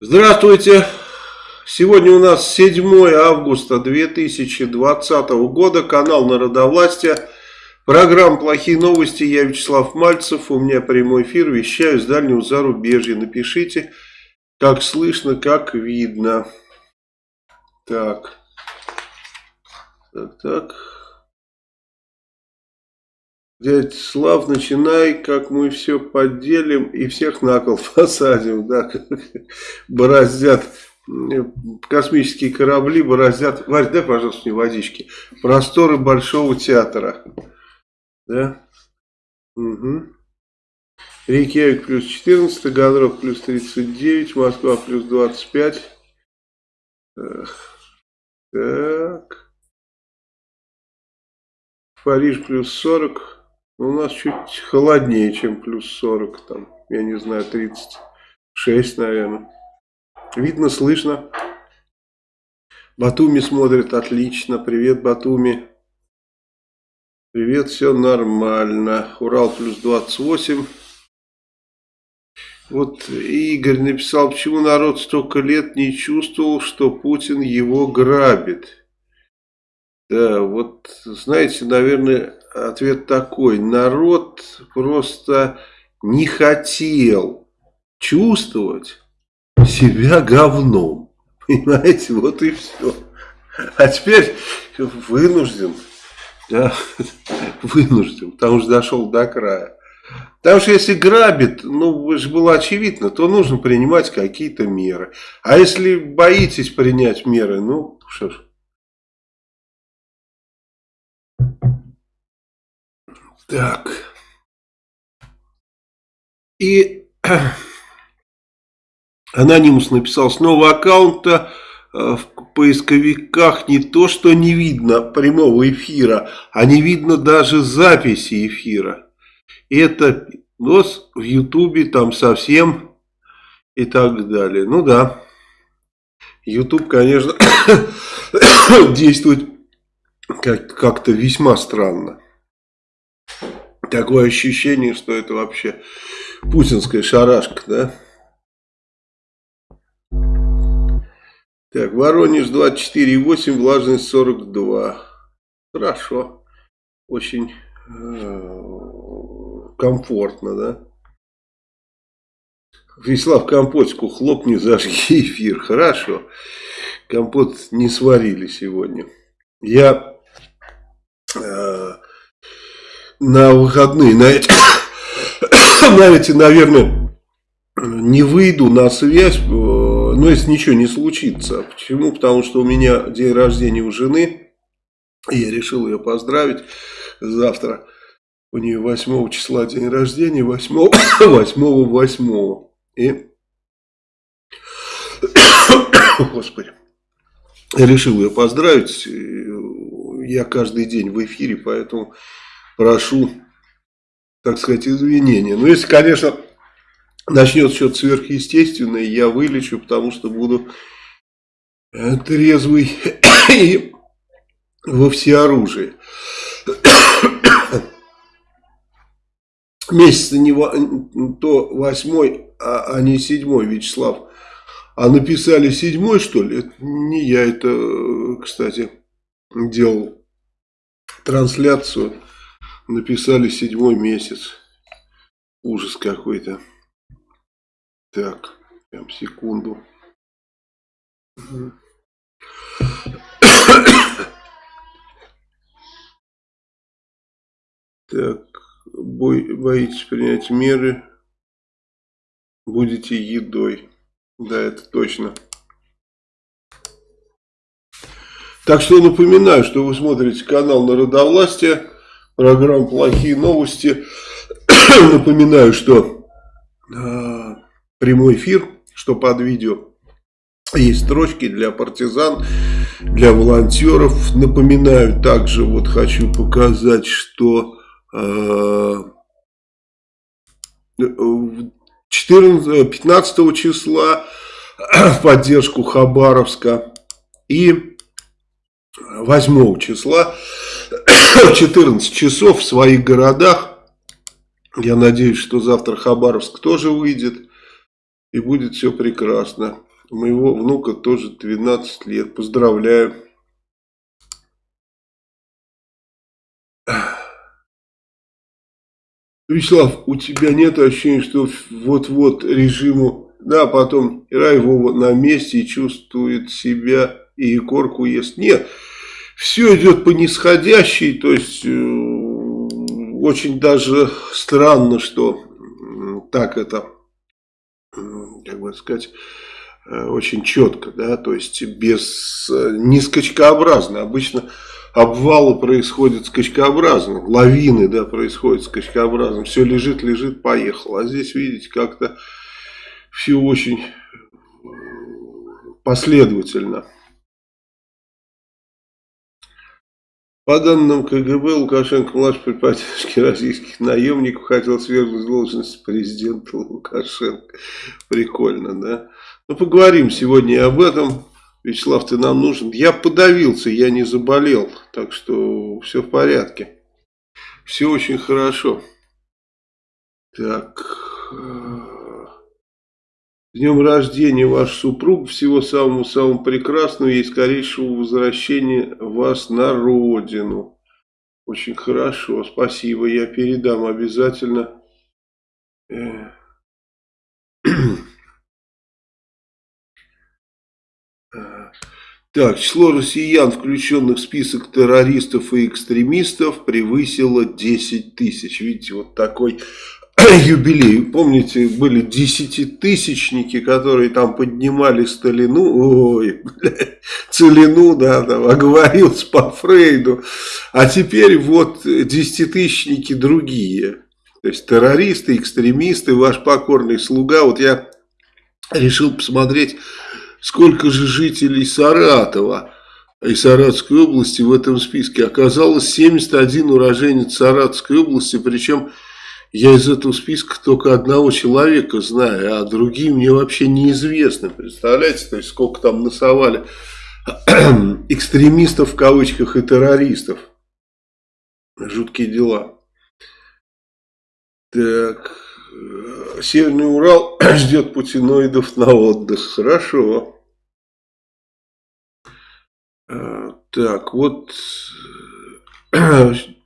Здравствуйте! Сегодня у нас 7 августа 2020 года, канал Народовластия, программа «Плохие новости», я Вячеслав Мальцев, у меня прямой эфир, вещаю с дальнего зарубежья. Напишите, как слышно, как видно. Так, так, так. Дядь Слав, начинай, как мы все поделим и всех на кол посадим, да, бороздят космические корабли, бороздят, Варь, дай, пожалуйста, мне водички, просторы Большого театра, да, угу. Рейкьявик плюс 14, Гадров плюс 39, Москва плюс 25, так, Париж плюс 40, у нас чуть холоднее, чем плюс 40, там, я не знаю, 36, наверное. Видно, слышно. Батуми смотрит отлично. Привет, Батуми. Привет, все нормально. Урал плюс 28. Вот Игорь написал, почему народ столько лет не чувствовал, что Путин его грабит. Да, вот, знаете, наверное, ответ такой. Народ просто не хотел чувствовать себя говном. Понимаете, вот и все. А теперь вынужден, да, вынужден, потому что дошел до края. Потому что если грабит, ну, же было очевидно, то нужно принимать какие-то меры. А если боитесь принять меры, ну, что ж, Так. И Анонимус написал, с нового аккаунта э, в поисковиках не то, что не видно прямого эфира, а не видно даже записи эфира. Это нос в Ютубе там совсем и так далее. Ну да, Ютуб, конечно, действует как-то весьма странно. Такое ощущение, что это вообще путинская шарашка, да? Так, Воронеж 24,8, влажность 42. Хорошо. Очень э, комфортно, да? Вячеслав, компотику хлопни, зажги эфир. Хорошо. Компот не сварили сегодня. Я э, на выходные, на эти, на эти, наверное, не выйду на связь, э, но если ничего не случится. Почему? Потому что у меня день рождения у жены, я решил ее поздравить завтра. У нее 8 числа день рождения, 8, 8, 8. И, господи, решил ее поздравить. Я каждый день в эфире, поэтому прошу, так сказать, извинения. Но если, конечно, начнет что-то сверхъестественное, я вылечу, потому что буду э, трезвый и во всеоружии. Месяц не то восьмой, а, а не седьмой, Вячеслав. А написали седьмой, что ли? Это не я это, кстати, делал трансляцию Написали седьмой месяц. Ужас какой-то. Так, прям секунду. Так, бой, боитесь принять меры, будете едой. Да, это точно. Так что напоминаю, что вы смотрите канал Народовластия программа «Плохие новости». Напоминаю, что э, прямой эфир, что под видео есть строчки для партизан, для волонтеров. Напоминаю также, вот хочу показать, что э, 14, 15 числа в поддержку Хабаровска и 8 числа 14 часов в своих городах. Я надеюсь, что завтра Хабаровск тоже выйдет. И будет все прекрасно. Моего внука тоже 12 лет. Поздравляю. Вячеслав, у тебя нет ощущения, что вот-вот режиму, да, потом Ира Вова на месте и чувствует себя и Егорку ест. Нет, все идет по нисходящей, то есть э, очень даже странно, что так это, как бы сказать, э, очень четко, да, то есть без, э, не скачкообразно. Обычно обвалы происходят скачкообразно, лавины, да, происходят скачкообразно. Все лежит, лежит, поехал. А здесь, видите, как-то все очень последовательно. По данным КГБ, Лукашенко, младший при поддержке российских наемников, хотел свергнуть должность президента Лукашенко. Прикольно, да? Ну, поговорим сегодня об этом. Вячеслав, ты нам нужен. Я подавился, я не заболел, так что все в порядке. Все очень хорошо. Так. Днем рождения, ваш супруг. Всего самого-самого прекрасного и скорейшего возвращения вас на родину. Очень хорошо, спасибо. Я передам обязательно. Э, Так, число россиян, включенных в список террористов и экстремистов, превысило 10 тысяч. Видите, вот такой юбилей. Помните, были десятитысячники, которые там поднимали Сталину, ой, блядь, Целину, да, там, оговорился по Фрейду. А теперь вот десятитысячники другие. То есть террористы, экстремисты, ваш покорный слуга. Вот я решил посмотреть сколько же жителей Саратова и Саратовской области в этом списке. Оказалось 71 уроженец Саратовской области, причем я из этого списка только одного человека знаю, а другие мне вообще неизвестны. Представляете, то есть сколько там насовали экстремистов в кавычках и террористов. Жуткие дела. Так, Северный Урал ждет путиноидов на отдых. Хорошо. Э, так, вот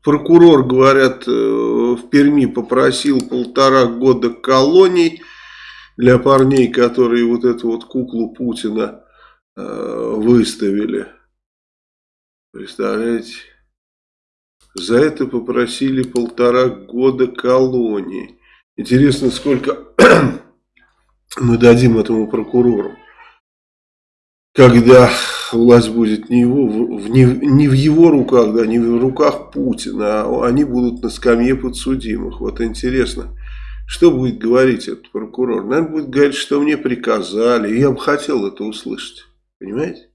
прокурор, говорят, э, в Перми попросил полтора года колоний для парней, которые вот эту вот куклу Путина э, выставили. Представляете? За это попросили полтора года колонии. Интересно, сколько мы дадим этому прокурору, когда власть будет не, его, в, не, не в его руках, да, не в руках Путина, а они будут на скамье подсудимых. Вот интересно, что будет говорить этот прокурор? Наверное, будет говорить, что мне приказали. Я бы хотел это услышать. Понимаете?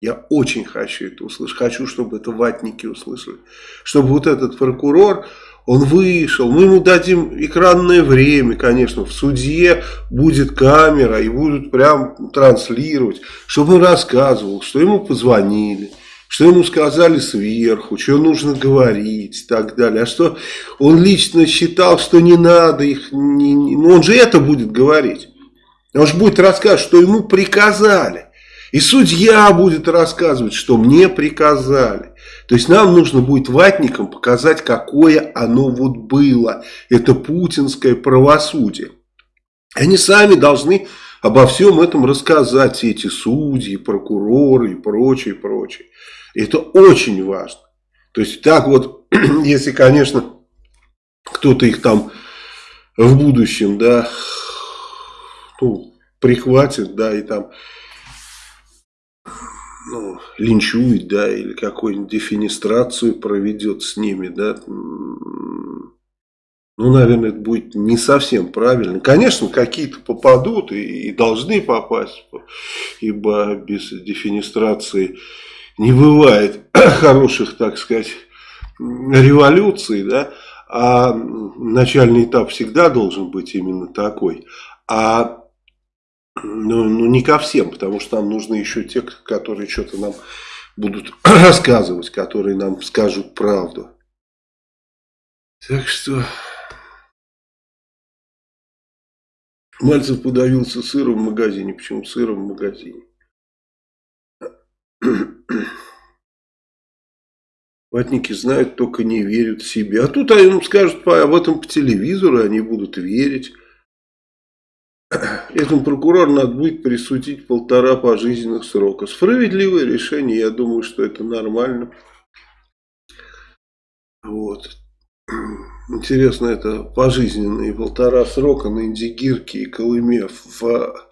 Я очень хочу это услышать. Хочу, чтобы это ватники услышали. Чтобы вот этот прокурор он вышел, мы ему дадим экранное время, конечно, в суде будет камера и будут прям транслировать, чтобы он рассказывал, что ему позвонили, что ему сказали сверху, что нужно говорить и так далее. А что он лично считал, что не надо их, не, не, ну он же это будет говорить. Он же будет рассказывать, что ему приказали. И судья будет рассказывать, что мне приказали. То есть нам нужно будет ватникам показать, какое оно вот было. Это путинское правосудие. Они сами должны обо всем этом рассказать, эти судьи, прокуроры и прочее, прочее. Это очень важно. То есть так вот, если, конечно, кто-то их там в будущем, да, ну, прихватит, да, и там ну, линчует, да, или какую-нибудь дефинистрацию проведет с ними, да, ну, наверное, это будет не совсем правильно. Конечно, какие-то попадут и, и должны попасть, ибо без дефинистрации не бывает хороших, так сказать, революций, да, а начальный этап всегда должен быть именно такой. А ну, ну, не ко всем, потому что нам нужны еще те, которые что-то нам будут рассказывать, которые нам скажут правду. Так что... Мальцев подавился сыром в магазине. Почему сыром в магазине? Ватники знают, только не верят себе. А тут они скажут об этом по телевизору, они будут верить. Этому прокурору надо будет присудить полтора пожизненных срока. Справедливое решение, я думаю, что это нормально. Вот. Интересно, это пожизненные полтора срока на Индигирке и Колыме в, в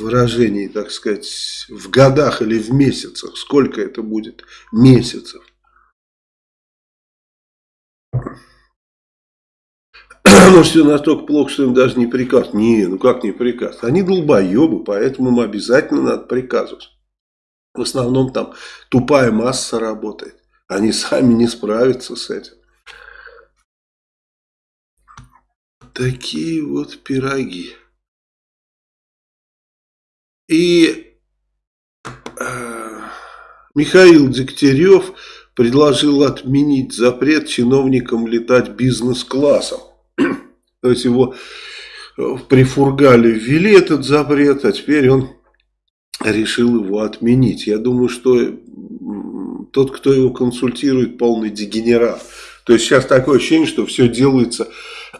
выражении, так сказать, в годах или в месяцах. Сколько это будет месяцев? Может, все настолько плохо, что им даже не приказ. Не, ну как не приказ? Они долбоебы, поэтому им обязательно надо приказывать. В основном там тупая масса работает. Они сами не справятся с этим. Такие вот пироги. И э, Михаил Дегтярев предложил отменить запрет чиновникам летать бизнес-классом. То есть его э, прифургали, ввели этот запрет, а теперь он решил его отменить. Я думаю, что тот, кто его консультирует, полный дегенерат. То есть сейчас такое ощущение, что все делается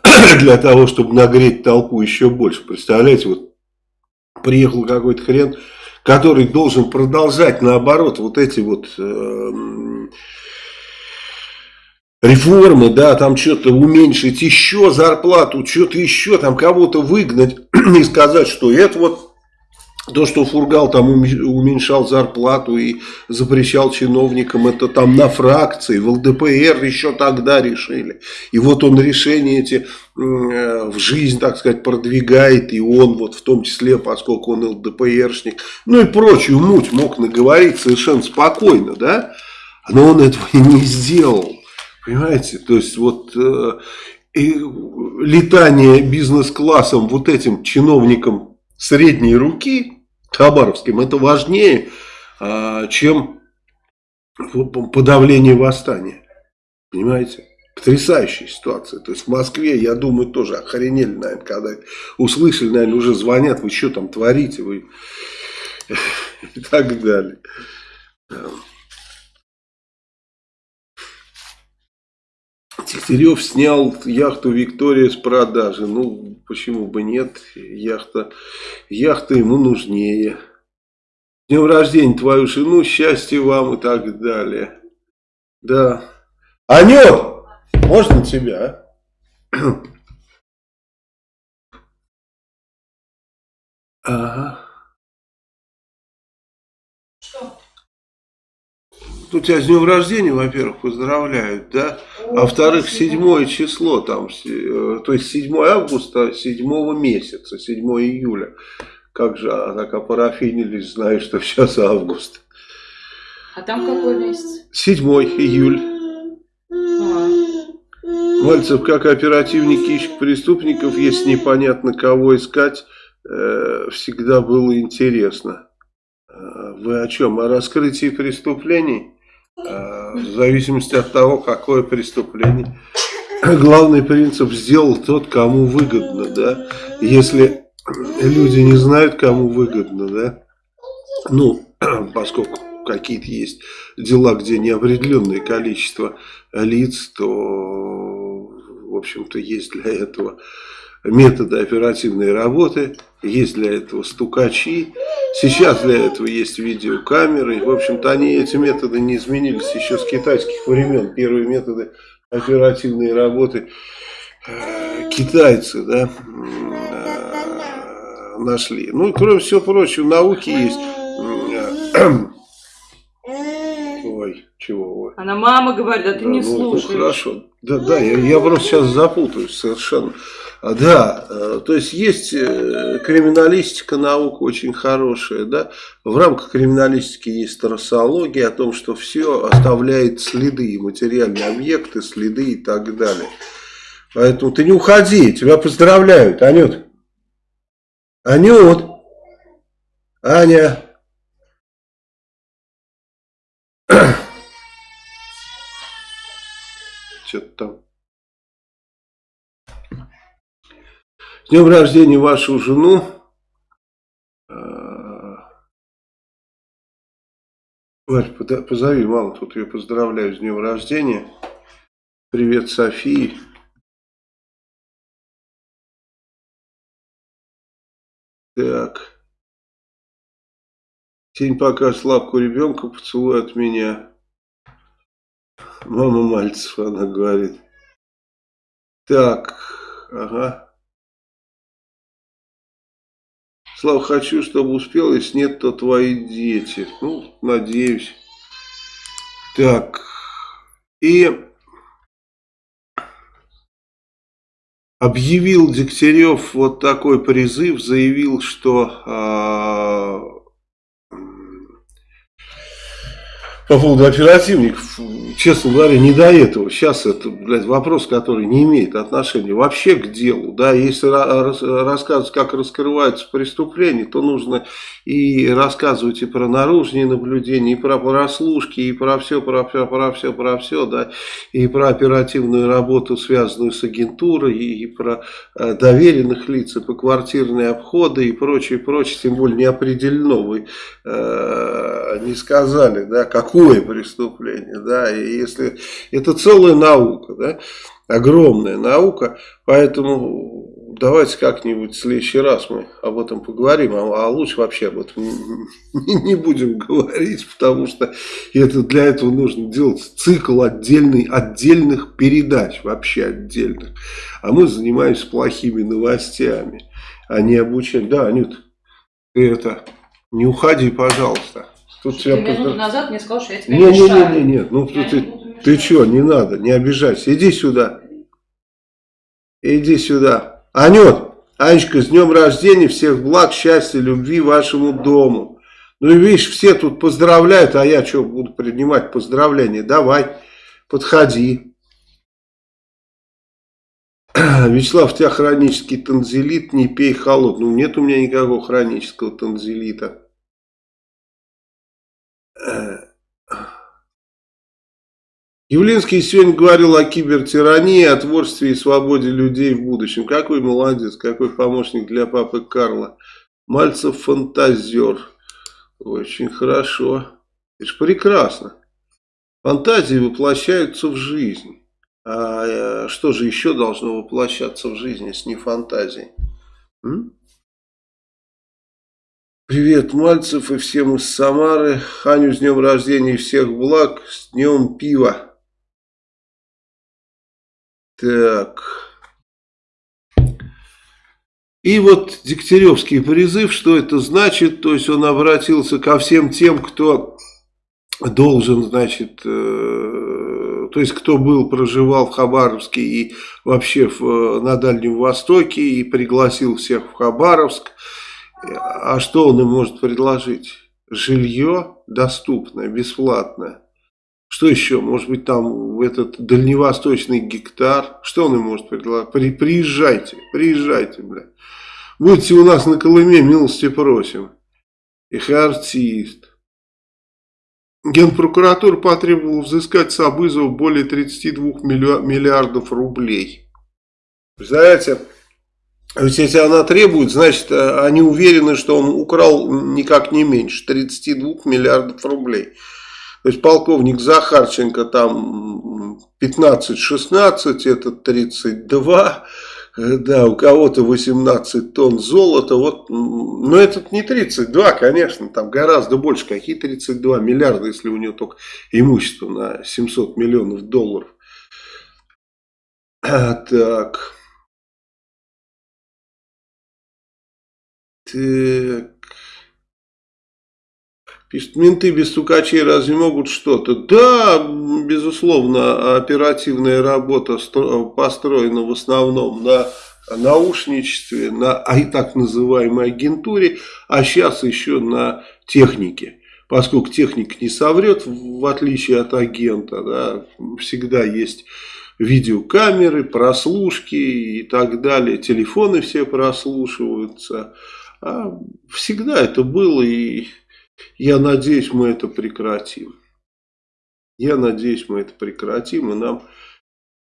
для того, чтобы нагреть толпу еще больше. Представляете, вот приехал какой-то хрен, который должен продолжать, наоборот, вот эти вот э, реформы, да, там что-то уменьшить еще зарплату, что-то еще, там кого-то выгнать и сказать, что это вот то, что Фургал там уменьшал зарплату и запрещал чиновникам, это там на фракции, в ЛДПР еще тогда решили. И вот он решения эти э, в жизнь, так сказать, продвигает, и он вот в том числе, поскольку он ЛДПРшник, ну и прочую муть мог наговорить совершенно спокойно, да, но он этого не сделал, понимаете, то есть вот... Э, и летание бизнес-классом вот этим чиновникам средней руки, Хабаровским, это важнее, а, чем подавление восстания. Понимаете? Потрясающая ситуация. То есть в Москве, я думаю, тоже охренели, наверное, когда услышали, наверное, уже звонят, вы что там творите, вы и так далее. Дегтярев снял яхту Виктория с продажи. Ну, почему бы нет? Яхта, яхта ему нужнее. Днем рождения твою жену, счастья вам и так далее. Да. Анют, можно тебя, а? Ага. Ну, тебя с днем рождения, во-первых, поздравляют, да? а во-вторых, седьмое число, там, э, то есть 7 августа, седьмого месяца, 7 июля. Как же, а так опарафинились, знаешь, что сейчас август. А там какой месяц? 7 июль. А. Мальцев, как оперативник ищет преступников, если непонятно кого искать, э, всегда было интересно. Э, вы о чем? О раскрытии преступлений? Э, в зависимости от того, какое преступление. Главный принцип сделал тот, кому выгодно, да. Если люди не знают, кому выгодно, да, ну, поскольку какие-то есть дела, где неопределенное количество лиц, то, в общем-то, есть для этого методы оперативной работы, есть для этого стукачи, сейчас для этого есть видеокамеры. В общем-то, они, эти методы не изменились еще с китайских времен. Первые методы оперативной работы э, китайцы да, э, нашли. Ну и кроме всего прочего, науки есть. Ой, чего? Ой. Она мама говорит, а ты да, не ну, ну слушаешь. Ну, хорошо. Да, да, я, я просто сейчас запутаюсь совершенно. А, да, э, то есть есть э, криминалистика, наука очень хорошая, да. В рамках криминалистики есть трассология о том, что все оставляет следы, материальные объекты, следы и так далее. Поэтому ты не уходи, тебя поздравляют, Анют. Анют. Аня. Что-то там. С днем рождения вашу жену. Варь, позови маму, тут ее поздравляю с днем рождения. Привет, Софии. Так. Тень пока слабку ребенка, поцелуй от меня. Мама Мальцев, она говорит. Так, ага. Слава, хочу, чтобы успел, если нет, то твои дети. Ну, надеюсь. Так, и объявил Дегтярев вот такой призыв, заявил, что по поводу оперативников, честно говоря, не до этого. Сейчас это, блядь, вопрос, который не имеет отношения вообще к делу. Да, если рассказывать, как раскрываются преступления, то нужно и рассказывать и про наружные наблюдения, и про прослушки, и про все, про все, про все, про все, да, и про оперативную работу, связанную с агентурой, и про э, доверенных лиц, и по квартирные обходы, и прочее, прочее, тем более не вы э, не сказали, да, какое преступление, да, и если это целая наука, да, огромная наука, поэтому давайте как-нибудь в следующий раз мы об этом поговорим, а, а лучше вообще об этом не, будем говорить, потому что это, для этого нужно делать цикл отдельный, отдельных передач, вообще отдельных. А мы занимаемся плохими новостями, а не обучением. Да, Анют, это, не уходи, пожалуйста. Тут ты минуту поздрав... назад мне сказал, что я тебя не, не, не, не, не, ну я ты, ты что, не надо, не обижайся, иди сюда. Иди сюда. Анют, Анечка, с днем рождения, всех благ, счастья, любви вашему дому. Ну и видишь, все тут поздравляют, а я что, буду принимать поздравления? Давай, подходи. Вячеслав, у тебя хронический танзелит, не пей холод. Ну, нет у меня никакого хронического танзелита. Явлинский сегодня говорил о кибертирании, о творчестве и свободе людей в будущем. Какой молодец, какой помощник для папы Карла. Мальцев фантазер. Очень хорошо. Это же прекрасно. Фантазии воплощаются в жизнь. А э, что же еще должно воплощаться в жизни, если не фантазии? М? Привет, Мальцев и всем из Самары. Ханю с днем рождения и всех благ. С днем пива. Так. И вот Дегтяревский призыв, что это значит? То есть он обратился ко всем тем, кто должен, значит, э, то есть кто был, проживал в Хабаровске и вообще в, на Дальнем Востоке и пригласил всех в Хабаровск. А что он им может предложить? Жилье доступное, бесплатное. Что еще? Может быть, там в этот дальневосточный гектар. Что он им может предложить? При, приезжайте, приезжайте, бля. Будьте у нас на Колыме, милости просим. Их артист. Генпрокуратура потребовала взыскать с Абызова более 32 миллиардов рублей. Представляете? Ведь если она требует, значит, они уверены, что он украл никак не меньше 32 миллиардов рублей. То есть полковник Захарченко там 15-16, это 32, да, у кого-то 18 тонн золота, вот, но этот не 32, конечно, там гораздо больше, какие 32 миллиарда, если у него только имущество на 700 миллионов долларов. Так. Так. Пишет, менты без стукачей разве могут что-то? Да, безусловно, оперативная работа построена в основном на наушничестве, на а и так называемой агентуре, а сейчас еще на технике. Поскольку техник не соврет, в отличие от агента, да, всегда есть видеокамеры, прослушки и так далее, телефоны все прослушиваются. А всегда это было и я надеюсь, мы это прекратим. Я надеюсь, мы это прекратим, и нам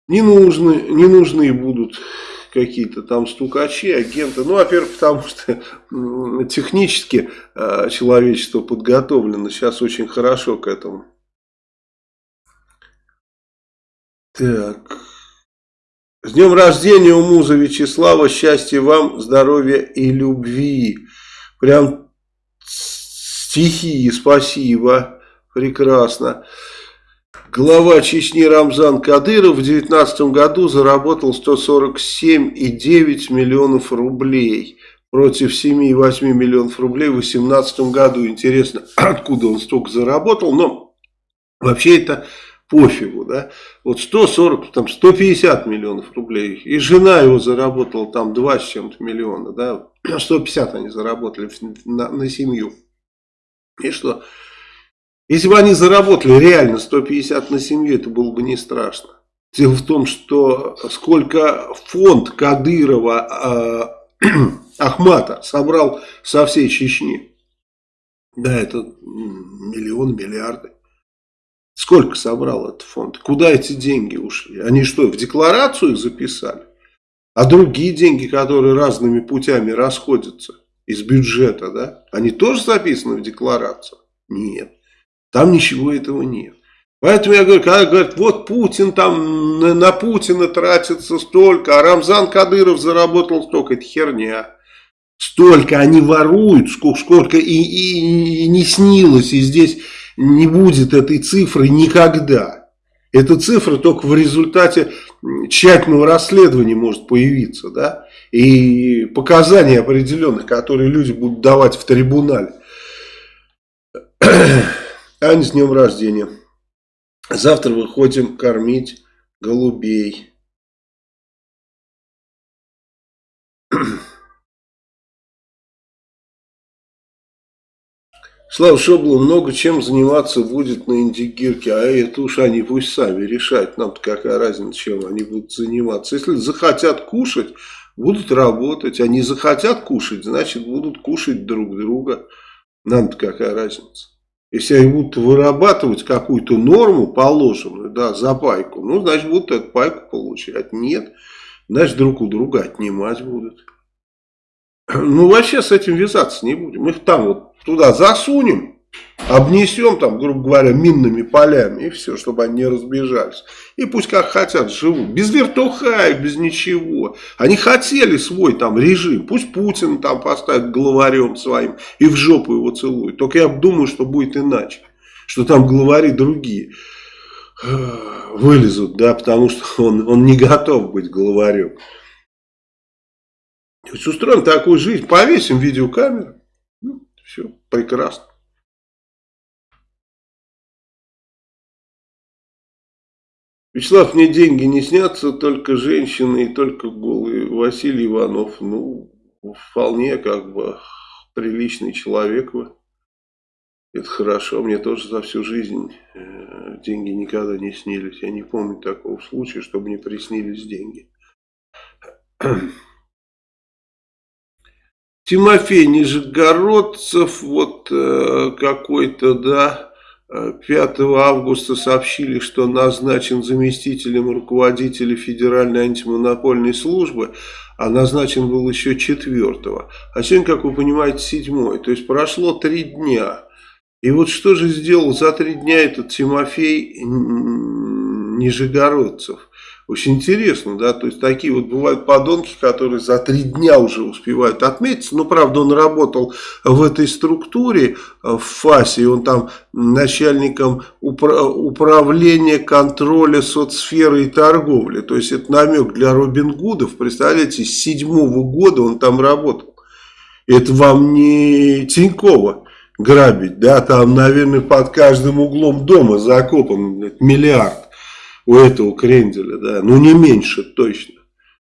не нужны, не нужны будут какие-то там стукачи, агенты. Ну, во-первых, потому что технически э, человечество подготовлено сейчас очень хорошо к этому. Так. С днем рождения у муза Вячеслава. Счастья вам, здоровья и любви. Прям стихи, спасибо. Прекрасно. Глава Чечни Рамзан Кадыров в 2019 году заработал 147,9 миллионов рублей против 7,8 миллионов рублей в 2018 году. Интересно, откуда он столько заработал, но вообще это пофигу, да. Вот 140, там 150 миллионов рублей. И жена его заработала там 2 с чем-то миллиона, да. 150 они заработали на, на семью. И что? Если бы они заработали реально 150 на семью, это было бы не страшно. Дело в том, что сколько фонд Кадырова э, Ахмата собрал со всей Чечни. Да, это миллион, миллиарды. Сколько собрал этот фонд? Куда эти деньги ушли? Они что, в декларацию их записали? А другие деньги, которые разными путями расходятся из бюджета, да, они тоже записаны в декларацию? Нет. Там ничего этого нет. Поэтому я говорю, когда говорят, вот Путин там на, на Путина тратится столько, а Рамзан Кадыров заработал столько, это херня. Столько они воруют, сколько, сколько и, и, и не снилось, и здесь не будет этой цифры никогда. Эта цифра только в результате тщательного расследования может появиться, да, и показания определенных, которые люди будут давать в трибунале. Ань, с днем рождения. Завтра выходим кормить голубей. Слава Шоблу много чем заниматься будет на Индигирке, а это уж они пусть сами решают, нам-то какая разница, чем они будут заниматься. Если захотят кушать, будут работать, они захотят кушать, значит будут кушать друг друга, нам-то какая разница. Если они будут вырабатывать какую-то норму положенную, да, за пайку, ну, значит, будут эту пайку получать. Нет, значит, друг у друга отнимать будут. Ну, вообще с этим вязаться не будем. Их там вот туда засунем, Обнесем там, грубо говоря, минными полями и все, чтобы они не разбежались. И пусть как хотят живут. Без вертухаев, без ничего. Они хотели свой там режим. Пусть Путин там поставит главарем своим и в жопу его целует. Только я думаю, что будет иначе. Что там главари другие вылезут, да, потому что он, он не готов быть главарем. То есть устроим такую жизнь, повесим видеокамеру, все, прекрасно. Вячеслав, мне деньги не снятся, только женщины и только голые. Василий Иванов, ну, вполне как бы приличный человек вы. Это хорошо, мне тоже за всю жизнь э, деньги никогда не снились. Я не помню такого случая, чтобы мне приснились деньги. Тимофей Нижегородцев, вот э, какой-то, да, 5 августа сообщили, что назначен заместителем руководителя Федеральной антимонопольной службы, а назначен был еще 4. А сегодня, как вы понимаете, 7. То есть прошло 3 дня. И вот что же сделал за 3 дня этот Тимофей Нижегородцев? Очень интересно, да, то есть такие вот бывают подонки, которые за три дня уже успевают отметиться. Но, правда, он работал в этой структуре, э, в ФАСе, он там начальником упра управления контроля соцсферы и торговли. То есть, это намек для Робин Гудов. Представляете, с седьмого года он там работал. Это вам не Тинькова грабить, да, там, наверное, под каждым углом дома закопан миллиард у этого кренделя, да, ну не меньше точно.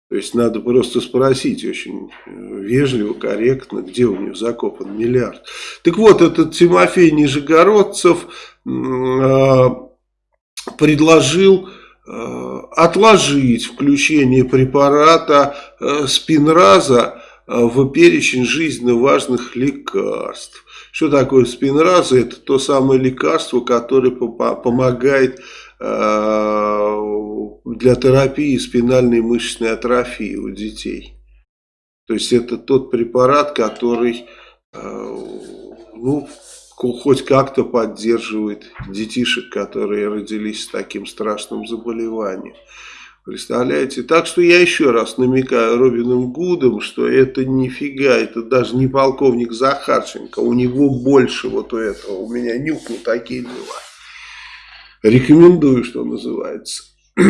То есть надо просто спросить очень э, вежливо, корректно, где у него закопан миллиард. Так вот, этот Тимофей Нижегородцев э, предложил э, отложить включение препарата э, спинраза э, в перечень жизненно важных лекарств. Что такое спинраза? Это то самое лекарство, которое помогает для терапии спинальной мышечной атрофии у детей. То есть это тот препарат, который ну, хоть как-то поддерживает детишек, которые родились с таким страшным заболеванием. Представляете? Так что я еще раз намекаю Робином Гудом, что это нифига, это даже не полковник Захарченко, у него больше вот у этого, у меня нюх такие дела. Рекомендую, что называется.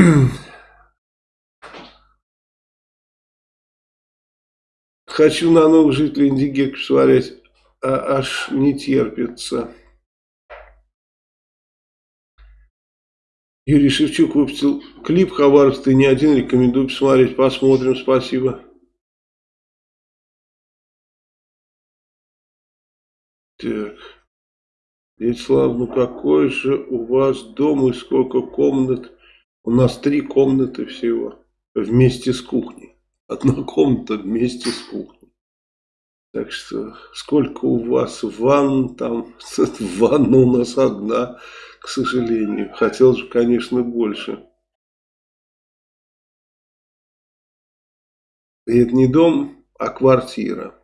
Хочу на новых жителей Индигирки посмотреть а, аж не терпится. Юрий Шевчук выпустил клип «Хабаровск, ты не один», рекомендую посмотреть, посмотрим, спасибо. Вячеслав, ну какой же у вас дом и сколько комнат? У нас три комнаты всего, вместе с кухней. Одна комната вместе с кухней. Так что сколько у вас ванн там, ванна у нас одна, к сожалению. Хотелось бы, конечно, больше. И это не дом, а квартира.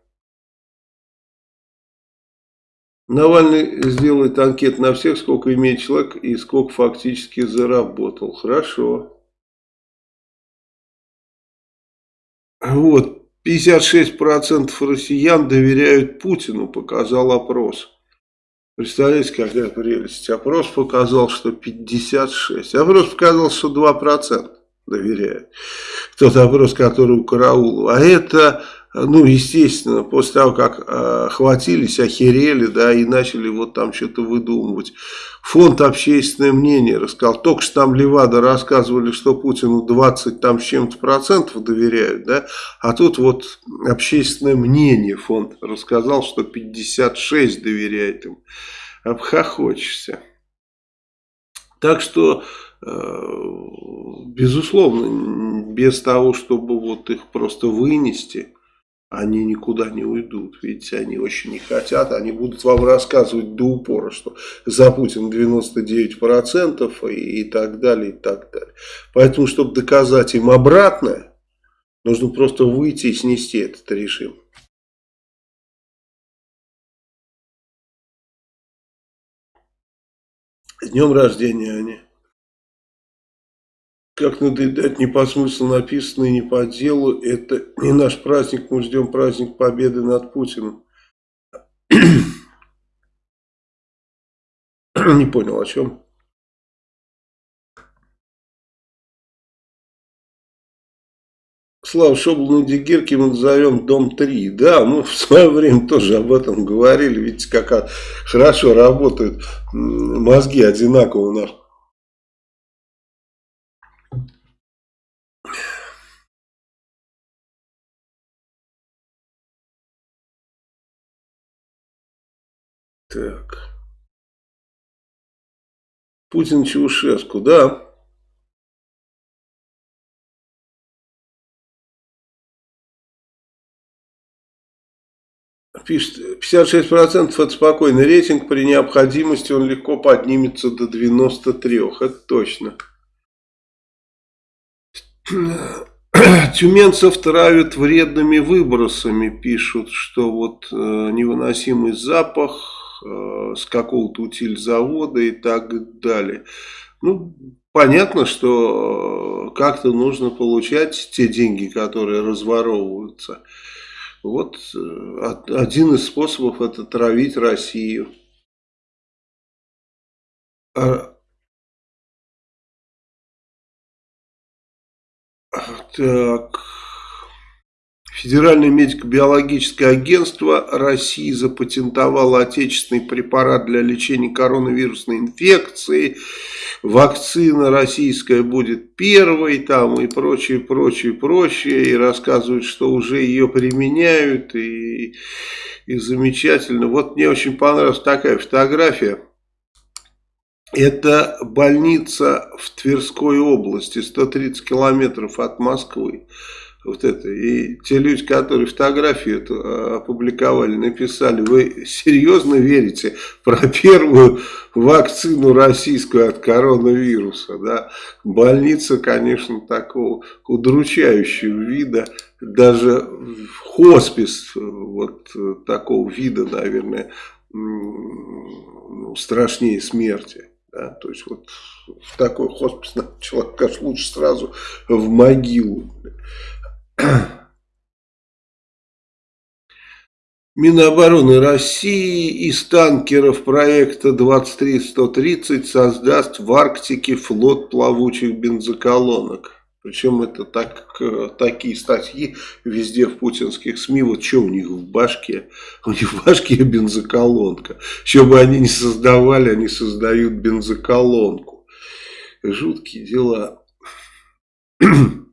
Навальный сделает анкет на всех, сколько имеет человек и сколько фактически заработал. Хорошо. Вот, 56% россиян доверяют Путину, показал опрос. Представляете, какая прелесть. Опрос показал, что 56. Опрос показал, что 2% доверяют. Тот опрос, который у Караулова. А это ну, естественно, после того, как э, хватились, охерели, да, и начали вот там что-то выдумывать. Фонд «Общественное мнение» рассказал, только что там Левада рассказывали, что Путину 20 там с чем-то процентов доверяют, да, а тут вот «Общественное мнение» фонд рассказал, что 56 доверяет им. Обхохочешься. Так что, э, безусловно, без того, чтобы вот их просто вынести – они никуда не уйдут. Видите, они очень не хотят. Они будут вам рассказывать до упора, что за Путин 99% и, и так далее, и так далее. Поэтому, чтобы доказать им обратное, нужно просто выйти и снести этот режим. С днем рождения, Аня. Как надоедать не по смыслу написанное, не по делу. Это не наш праздник, мы ждем праздник победы над Путиным. Не понял, о чем? Слава Шоблу Дигирки мы назовем дом 3. Да, мы в свое время тоже об этом говорили. Видите, как хорошо работают мозги одинаково у нас. Так. Путин Чаушеску, да. Пишет, 56% это спокойный рейтинг, при необходимости он легко поднимется до 93, это точно. Тюменцев травят вредными выбросами, пишут, что вот э, невыносимый запах, Э, с какого-то утильзавода и так далее. Ну, понятно, что э, как-то нужно получать те деньги, которые разворовываются. Вот э, один из способов это травить Россию. А, так... Федеральное медико-биологическое агентство России запатентовало отечественный препарат для лечения коронавирусной инфекции. Вакцина российская будет первой там и прочее, прочее, прочее. И рассказывают, что уже ее применяют и, и замечательно. Вот мне очень понравилась такая фотография. Это больница в Тверской области, 130 километров от Москвы. Вот это. И те люди, которые фотографию эту а, опубликовали, написали, вы серьезно верите про первую вакцину российскую от коронавируса, да? Больница, конечно, такого удручающего вида, даже хоспис вот такого вида, наверное, ну, страшнее смерти. Да? То есть вот в такой хоспис человек, конечно, лучше сразу в могилу. Минобороны России из танкеров проекта 23130 создаст в Арктике флот плавучих бензоколонок. Причем это так, такие статьи везде в путинских СМИ. Вот что у них в башке? У них в башке бензоколонка. Что бы они ни создавали, они создают бензоколонку. Жуткие дела.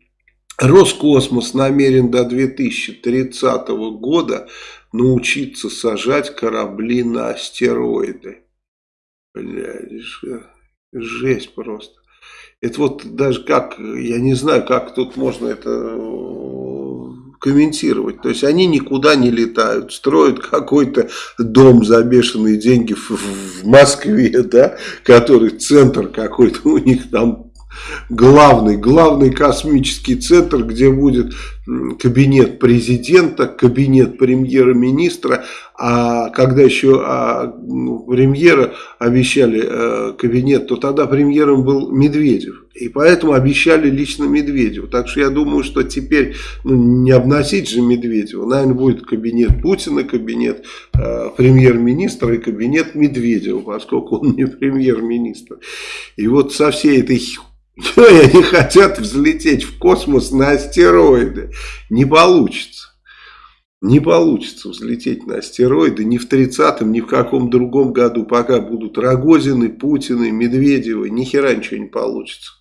Роскосмос намерен до 2030 года научиться сажать корабли на астероиды. Блядь, жесть просто. Это вот даже как, я не знаю, как тут можно это э, комментировать. То есть они никуда не летают, строят какой-то дом за бешеные деньги в, в Москве, да, который центр какой-то у них там главный, главный космический центр, где будет кабинет президента, кабинет премьера-министра, а когда еще а, ну, премьера обещали э, кабинет, то тогда премьером был Медведев. И поэтому обещали лично Медведеву. Так что я думаю, что теперь ну, не обносить же Медведева. Наверное, будет кабинет Путина, кабинет э, премьер-министра и кабинет Медведева, поскольку он не премьер-министр. И вот со всей этой но они хотят взлететь в космос на астероиды. Не получится. Не получится взлететь на астероиды ни в 30-м, ни в каком другом году, пока будут Рогозины, Путины, Медведевы, ни хера ничего не получится.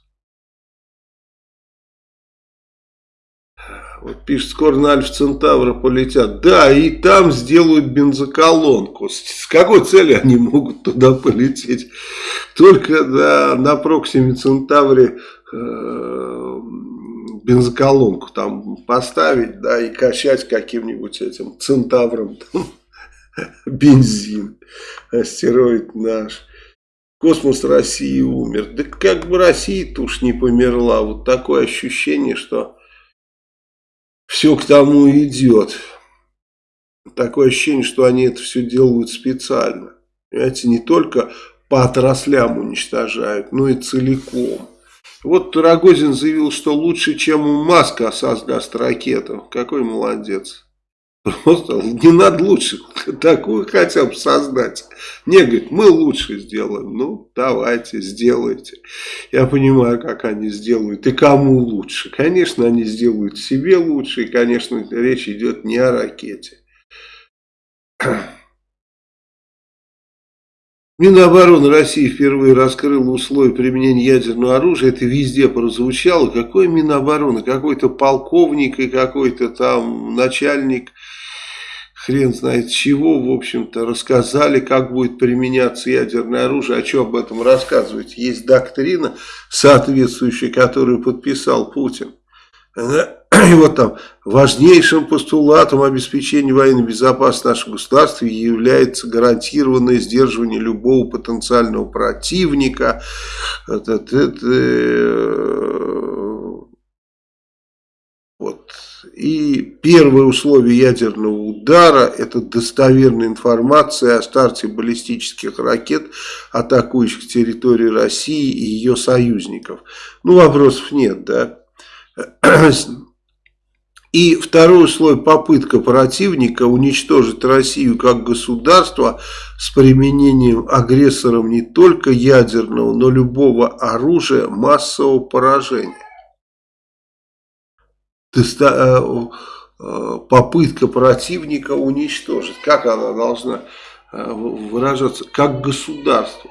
Вот пишет, скоро на Альфа Центавра полетят. Да, и там сделают бензоколонку. С какой целью они могут туда полететь? Только да, на Проксиме Центавре э, бензоколонку там поставить, да, и качать каким-нибудь этим Центавром там, бензин. Астероид наш. Космос России умер. Да как бы Россия-то уж не померла. Вот такое ощущение, что все к тому идет. Такое ощущение, что они это все делают специально. Понимаете, не только по отраслям уничтожают, но и целиком. Вот Рогозин заявил, что лучше, чем у Маска создаст ракету. Какой молодец. Просто не надо лучше такую хотя бы создать. Не, говорит, мы лучше сделаем. Ну, давайте, сделайте. Я понимаю, как они сделают и кому лучше. Конечно, они сделают себе лучше. И, конечно, речь идет не о ракете. Минобороны России впервые раскрыла условия применения ядерного оружия. Это везде прозвучало. Какой Минобороны? Какой-то полковник и какой-то там начальник хрен знает чего, в общем-то, рассказали, как будет применяться ядерное оружие. А что об этом рассказывать? Есть доктрина соответствующая, которую подписал Путин. И вот там важнейшим постулатом обеспечения военной безопасности нашего государства является гарантированное сдерживание любого потенциального противника. И первое условие ядерного удара – это достоверная информация о старте баллистических ракет, атакующих территорию России и ее союзников. Ну, вопросов нет, да. И второй условие – попытка противника уничтожить Россию как государство с применением агрессором не только ядерного, но любого оружия массового поражения. Э, э, попытка противника уничтожить. Как она должна э, выражаться? Как государство.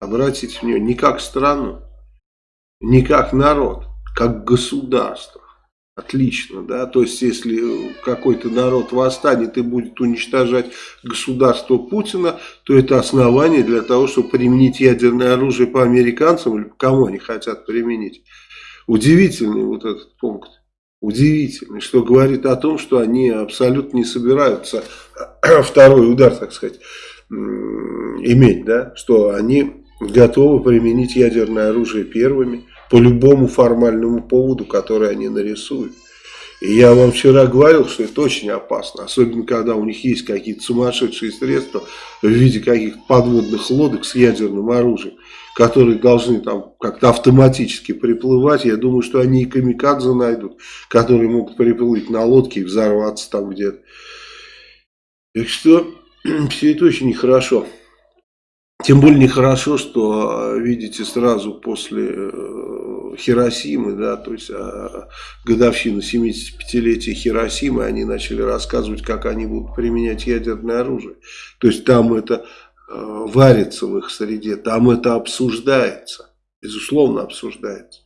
Обратите внимание, не как страну, не как народ, как государство. Отлично, да, то есть если какой-то народ восстанет и будет уничтожать государство Путина, то это основание для того, чтобы применить ядерное оружие по американцам или кому они хотят применить. Удивительный вот этот пункт. Удивительный, что говорит о том, что они абсолютно не собираются второй удар, так сказать, иметь, да, что они готовы применить ядерное оружие первыми по любому формальному поводу, который они нарисуют. И я вам вчера говорил, что это очень опасно, особенно когда у них есть какие-то сумасшедшие средства в виде каких-то подводных лодок с ядерным оружием, которые должны там как-то автоматически приплывать. Я думаю, что они и камикадзе найдут, которые могут приплыть на лодке и взорваться там где-то. Так что все это очень нехорошо. Тем более нехорошо, что, видите, сразу после э, Хиросимы, да, то есть а, годовщину 75-летия Хиросимы, они начали рассказывать, как они будут применять ядерное оружие. То есть там это э, варится в их среде, там это обсуждается, безусловно обсуждается.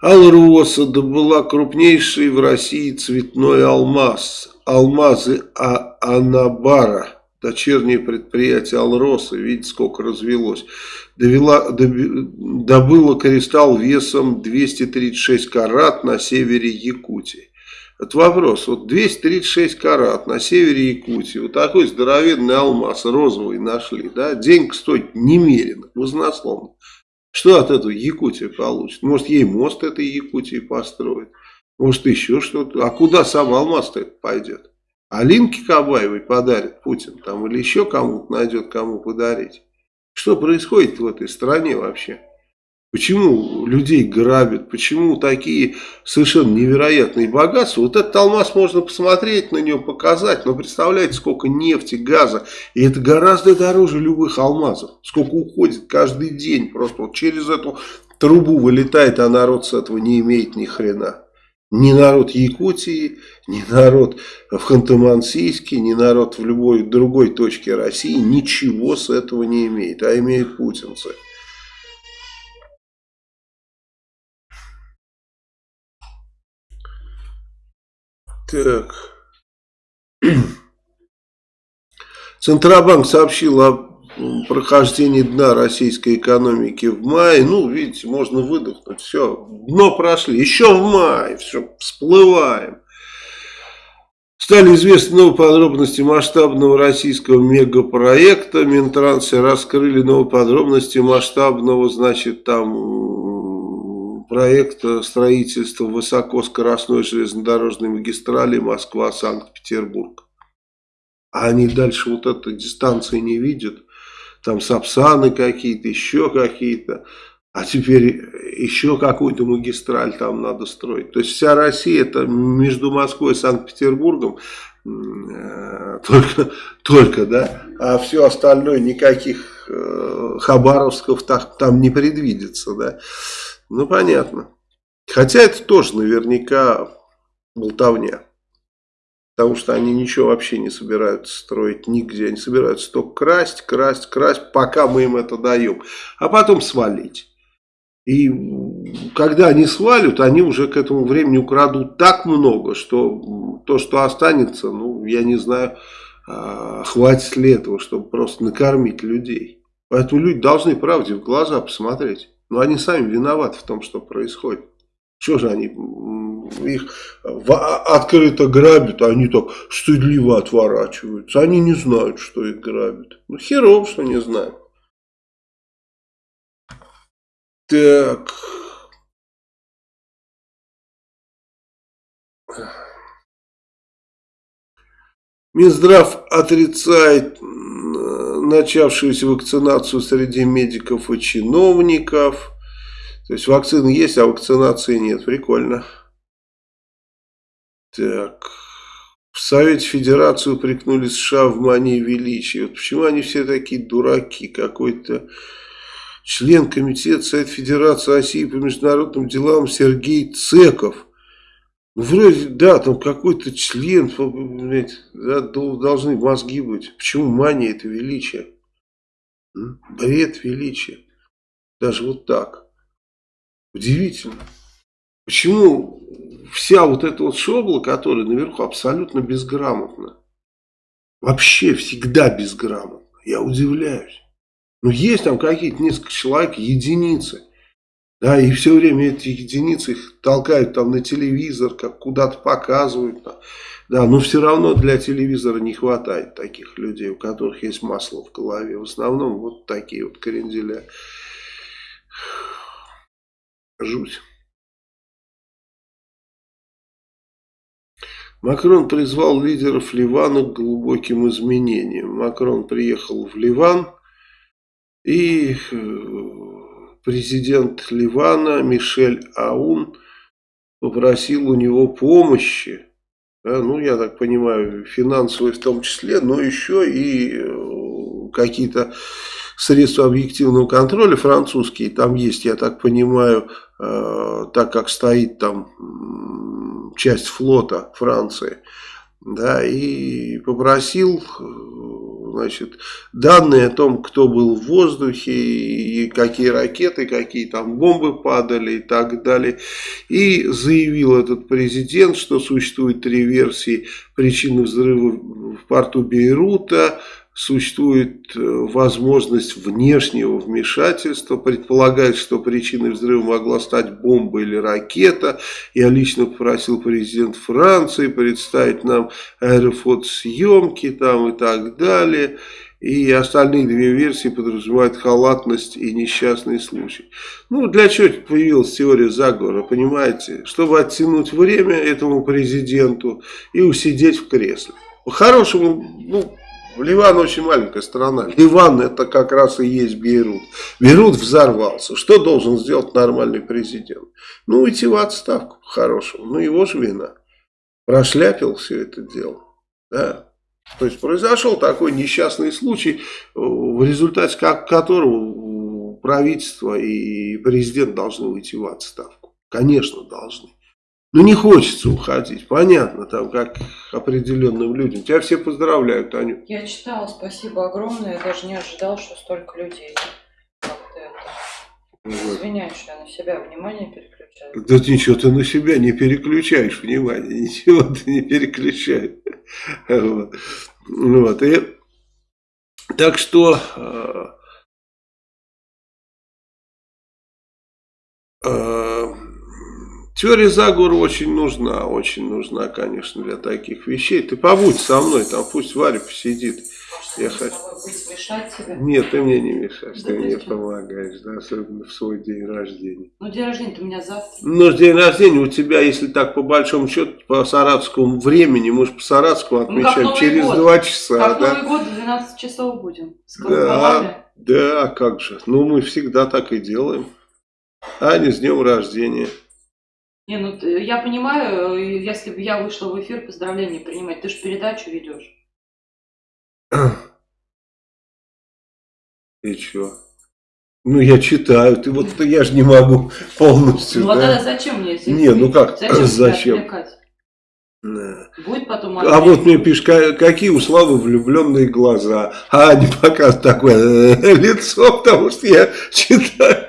Алроса добыла крупнейший в России цветной алмаз. Алмазы а Анабара, дочернее предприятие Алроса, видите, сколько развелось. Довела, добыла кристалл весом 236 карат на севере Якутии. Это вопрос, вот 236 карат на севере Якутии, вот такой здоровенный алмаз розовый нашли, да, денег стоит немерено, вознословно. Что от этого Якутия получит? Может, ей мост этой Якутии построит? Может, еще что-то? А куда сам алмаз-то пойдет? Алинке Кабаевой подарит Путин там или еще кому-то найдет, кому подарить? Что происходит в этой стране вообще? Почему людей грабят? Почему такие совершенно невероятные богатства? Вот этот алмаз можно посмотреть на него, показать. Но представляете, сколько нефти, газа. И это гораздо дороже любых алмазов. Сколько уходит каждый день. Просто вот через эту трубу вылетает, а народ с этого не имеет ни хрена. Ни народ Якутии, ни народ в Ханты-Мансийске, ни народ в любой другой точке России ничего с этого не имеет. А имеют путинцы. Так. Центробанк сообщил о прохождении дна российской экономики в мае. Ну, видите, можно выдохнуть. Все, дно прошли. Еще в мае. Все, всплываем. Стали известны новые подробности масштабного российского мегапроекта. Минтрансы раскрыли новые подробности масштабного, значит, там проекта строительства высокоскоростной железнодорожной магистрали Москва-Санкт-Петербург. А они дальше вот этой дистанции не видят. Там сапсаны какие-то, еще какие-то. А теперь еще какую-то магистраль там надо строить. То есть вся Россия это между Москвой и Санкт-Петербургом э, только, только, да, а все остальное никаких э, Хабаровсков так, там не предвидится, да. Ну, понятно. Хотя это тоже наверняка болтовня. Потому что они ничего вообще не собираются строить нигде. Они собираются только красть, красть, красть, пока мы им это даем. А потом свалить. И когда они свалят, они уже к этому времени украдут так много, что то, что останется, ну, я не знаю, а, хватит ли этого, чтобы просто накормить людей. Поэтому люди должны правде в глаза посмотреть. Но они сами виноваты в том, что происходит. Что же они их открыто грабят, а они так стыдливо отворачиваются. Они не знают, что их грабят. Ну, херов, что не знают. Так. Минздрав отрицает начавшуюся вакцинацию среди медиков и чиновников. То есть вакцины есть, а вакцинации нет. Прикольно. Так. В Совете Федерации упрекнули США в мании величия. Вот почему они все такие дураки? Какой-то член комитета Совета Федерации России по международным делам Сергей Цеков – Вроде, да, там какой-то член, блядь, да, должны мозги быть. Почему мания это величие? Бред величия. Даже вот так. Удивительно. Почему вся вот эта вот шобла, которая наверху, абсолютно безграмотна? Вообще всегда безграмотна. Я удивляюсь. Ну, есть там какие-то несколько человек, единицы. Да, и все время эти единицы их толкают там на телевизор, как куда-то показывают. Да, но все равно для телевизора не хватает таких людей, у которых есть масло в голове. В основном вот такие вот кренделя. Жуть. Макрон призвал лидеров Ливана к глубоким изменениям. Макрон приехал в Ливан и э, президент Ливана Мишель Аун попросил у него помощи, да, ну, я так понимаю, финансовой в том числе, но еще и э, какие-то средства объективного контроля французские там есть, я так понимаю, э, так как стоит там часть флота Франции, да, и попросил значит, данные о том, кто был в воздухе, и какие ракеты, какие там бомбы падали и так далее. И заявил этот президент, что существует три версии причины взрыва в порту Бейрута, существует э, возможность внешнего вмешательства. Предполагает, что причиной взрыва могла стать бомба или ракета. Я лично попросил президент Франции представить нам аэрофотосъемки там и так далее. И остальные две версии подразумевают халатность и несчастный случай. Ну, для чего появилась теория заговора, понимаете? Чтобы оттянуть время этому президенту и усидеть в кресле. По-хорошему, ну, Ливан очень маленькая страна. Ливан это как раз и есть Бейрут. Бейрут взорвался. Что должен сделать нормальный президент? Ну, уйти в отставку по-хорошему. Ну, его же вина. Прошляпил все это дело. Да. То есть произошел такой несчастный случай, в результате которого правительство и президент должны уйти в отставку. Конечно, должны. Ну, не хочется уходить, понятно, там, как определенным людям. Тебя все поздравляют, Аню. Я читала, спасибо огромное, я даже не ожидал, что столько людей. Как-то это... Вот. Извиняюсь, что я на себя внимание переключаю. Да ничего, ты на себя не переключаешь внимание, ничего ты не переключаешь. Вот. вот. И, так что... Э, э, Теория заговора очень нужна, очень нужна, конечно, для таких вещей. Ты побудь со мной, там пусть Варя посидит. Я хочу... Нет, ты мне не мешаешь, да ты мне что? помогаешь, да, особенно в свой день рождения. Ну, день рождения у меня завтра. Ну, день рождения у тебя, если так по большому счету, по саратовскому времени, мы же по саратовскому ну, отмечаем ну, через год. два часа. Как да? Новый год в 12 часов будем. С да, да, как же. Ну, мы всегда так и делаем. Аня, с днем рождения. Не, ну я понимаю, если бы я вышла в эфир, поздравления принимать, ты же передачу ведешь. И чё? Ну, я читаю, ты вот я же не могу полностью. Ну, да? а тогда зачем мне эти Не, ну как, зачем? зачем? Да. Будет потом А вот мне пишут, какие у Славы влюбленные глаза. А они показывают такое э, лицо, потому что я читаю.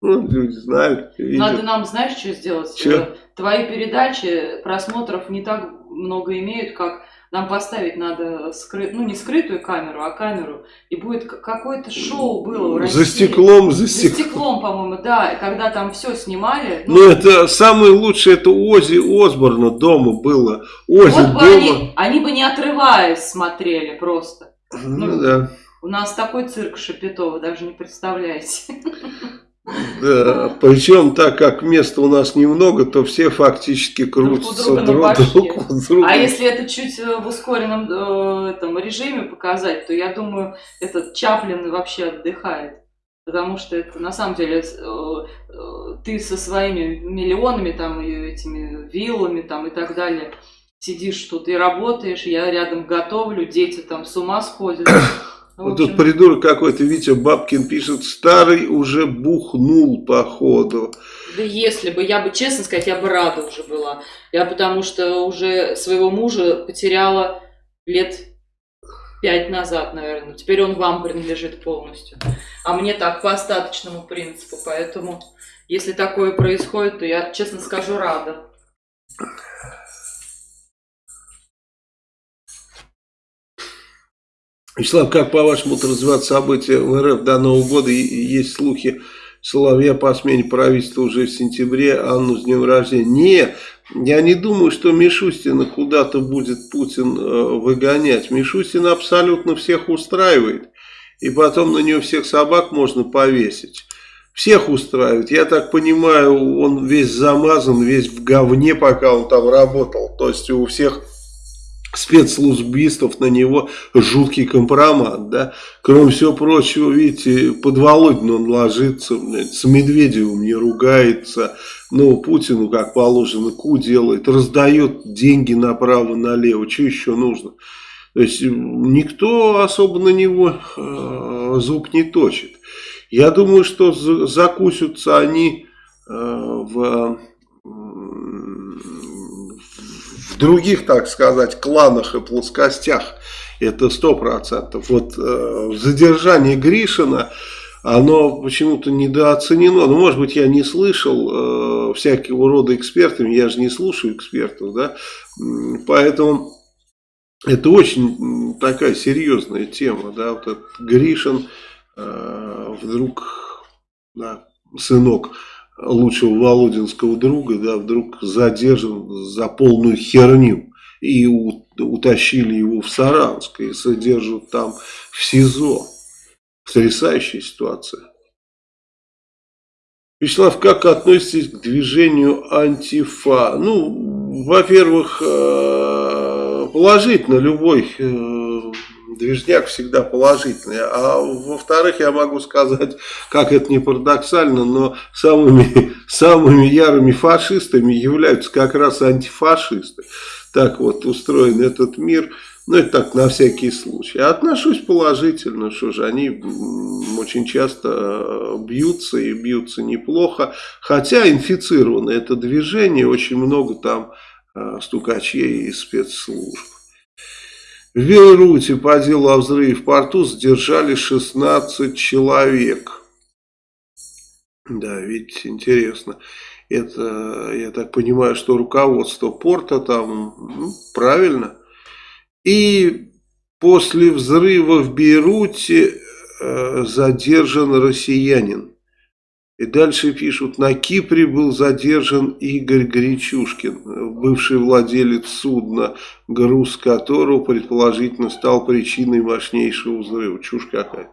Ну, люди знают. Видят. Надо нам, знаешь, что сделать? Че? Твои передачи просмотров не так много имеют, как нам поставить надо, скры... ну не скрытую камеру, а камеру, и будет какое-то шоу было в России. За стеклом, за стеклом. За стеклом, по-моему, да, когда там все снимали. Ну, ну это самое лучшее, это Ози Осборна дома было. Ози вот дома. Они, они бы не отрываясь смотрели просто. Ну, ну да. У нас такой цирк Шапито, вы даже не представляете. Да, причем так как места у нас немного, то все фактически крутятся друг, друг, друг, друг. А если это чуть э, в ускоренном э, этом, режиме показать, то я думаю, этот Чаплин вообще отдыхает. Потому что это на самом деле э, э, ты со своими миллионами там и этими виллами там и так далее сидишь тут и работаешь, я рядом готовлю, дети там с ума сходят. Вот тут придурок какой-то, Витя Бабкин пишет, старый уже бухнул походу. Да если бы, я бы, честно сказать, я бы рада уже была. Я потому что уже своего мужа потеряла лет пять назад, наверное. Теперь он вам принадлежит полностью. А мне так, по остаточному принципу. Поэтому, если такое происходит, то я, честно скажу, рада. Вячеслав, как по-вашему развиваться события в РФ до Нового года? Есть слухи Соловья по смене правительства уже в сентябре, Анну с днем рождения. Не, я не думаю, что Мишустина куда-то будет Путин э, выгонять. Мишустина абсолютно всех устраивает. И потом на нее всех собак можно повесить. Всех устраивает. Я так понимаю, он весь замазан, весь в говне, пока он там работал. То есть у всех спецслужбистов на него жуткий компромат, да. Кроме всего прочего, видите, под Володину он ложится, с Медведевым не ругается, но Путину, как положено, ку делает, раздает деньги направо-налево, что еще нужно? То есть никто особо на него э, зуб не точит. Я думаю, что закусятся они э, в других, так сказать, кланах и плоскостях. Это сто процентов. Вот э, задержание Гришина, оно почему-то недооценено. Ну, может быть, я не слышал э, всякого рода экспертами, я же не слушаю экспертов, да, поэтому это очень такая серьезная тема, да, вот этот Гришин э, вдруг, да, сынок лучшего Володинского друга, да, вдруг задержан за полную херню. И утащили его в Саранск и содержат там в СИЗО. Потрясающая ситуация. Вячеслав, как относитесь к движению антифа? Ну, во-первых, э, положительно любой э, движняк всегда положительный. А во-вторых, я могу сказать, как это не парадоксально, но самыми, самыми ярыми фашистами являются как раз антифашисты. Так вот устроен этот мир. Ну, это так, на всякий случай. Я отношусь положительно, что же, они очень часто э, бьются и бьются неплохо. Хотя инфицировано это движение, очень много там э, стукачей и спецслужб. В Беларуси по делу о взрыве в порту задержали 16 человек. Да, видите, интересно. Это, я так понимаю, что руководство порта там, ну, правильно. И после взрыва в Бейруте э, задержан россиянин. И дальше пишут, на Кипре был задержан Игорь Гречушкин, бывший владелец судна, груз которого предположительно стал причиной мощнейшего взрыва. Чушь какая.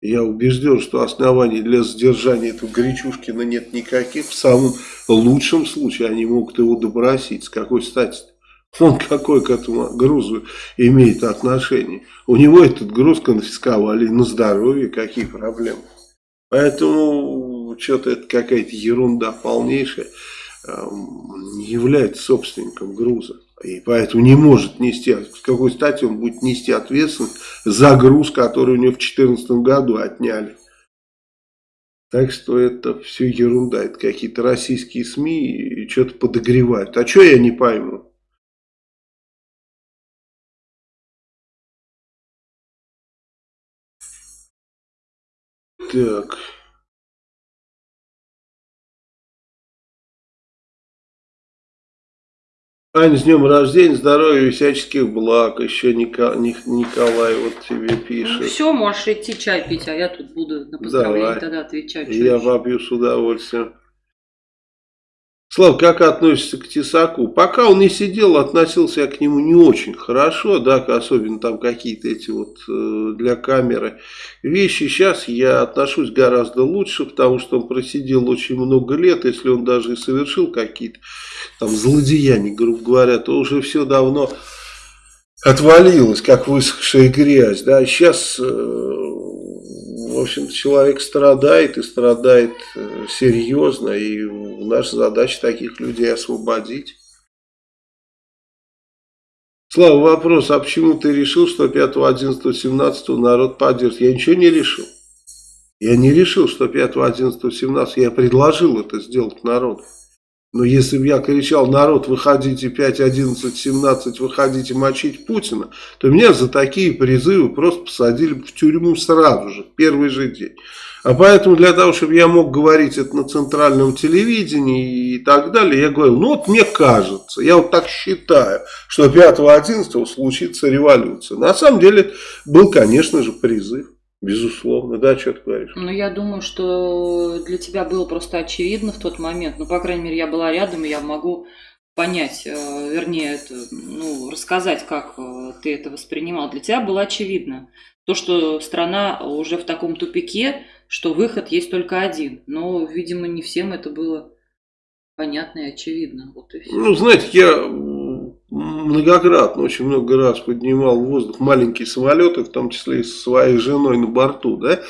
Я убежден, что оснований для задержания этого Гречушкина нет никаких. В самом лучшем случае они могут его добросить. С какой стати? Он какой к этому грузу имеет отношение? У него этот груз конфисковали на здоровье, какие проблемы? Поэтому что-то это какая-то ерунда полнейшая, эм, не является собственником груза. И поэтому не может нести, с какой стати он будет нести ответственность за груз, который у него в 2014 году отняли. Так что это все ерунда, это какие-то российские СМИ что-то подогревают. А что я не пойму? Так... Ань, с днем рождения, здоровья и всяческих благ. Еще Николай вот тебе пишет. Ну, все, можешь идти чай пить, а я тут буду на поздравление Давай. тогда отвечать. Я попью с удовольствием. Слав, как относишься к Тесаку? Пока он не сидел, относился я к нему не очень хорошо, да, особенно там какие-то эти вот э, для камеры вещи. Сейчас я отношусь гораздо лучше, потому что он просидел очень много лет, если он даже и совершил какие-то там злодеяния, грубо говоря, то уже все давно отвалилось, как высохшая грязь, да, сейчас... Э, в общем человек страдает и страдает э, серьезно, и наша задача таких людей освободить. Слава, вопрос, а почему ты решил, что 5, 11, 17 народ поддержит? Я ничего не решил. Я не решил, что 5, 11, 17, я предложил это сделать народу. Но если бы я кричал, народ, выходите 5, 11, 17, выходите мочить Путина, то меня за такие призывы просто посадили в тюрьму сразу же, в первый же день. А поэтому для того, чтобы я мог говорить это на центральном телевидении и так далее, я говорил, ну вот мне кажется, я вот так считаю, что 5-11 случится революция. На самом деле был, конечно же, призыв. Безусловно, да, что ты говоришь? Ну, я думаю, что для тебя было просто очевидно в тот момент. Ну, по крайней мере, я была рядом, и я могу понять, э, вернее, это, ну, рассказать, как э, ты это воспринимал. Для тебя было очевидно. То, что страна уже в таком тупике, что выход есть только один. Но, видимо, не всем это было понятно и очевидно. Вот и все. Ну, знаете, я многократно, очень много раз поднимал в воздух маленькие самолеты, в том числе и со своей женой на борту, да,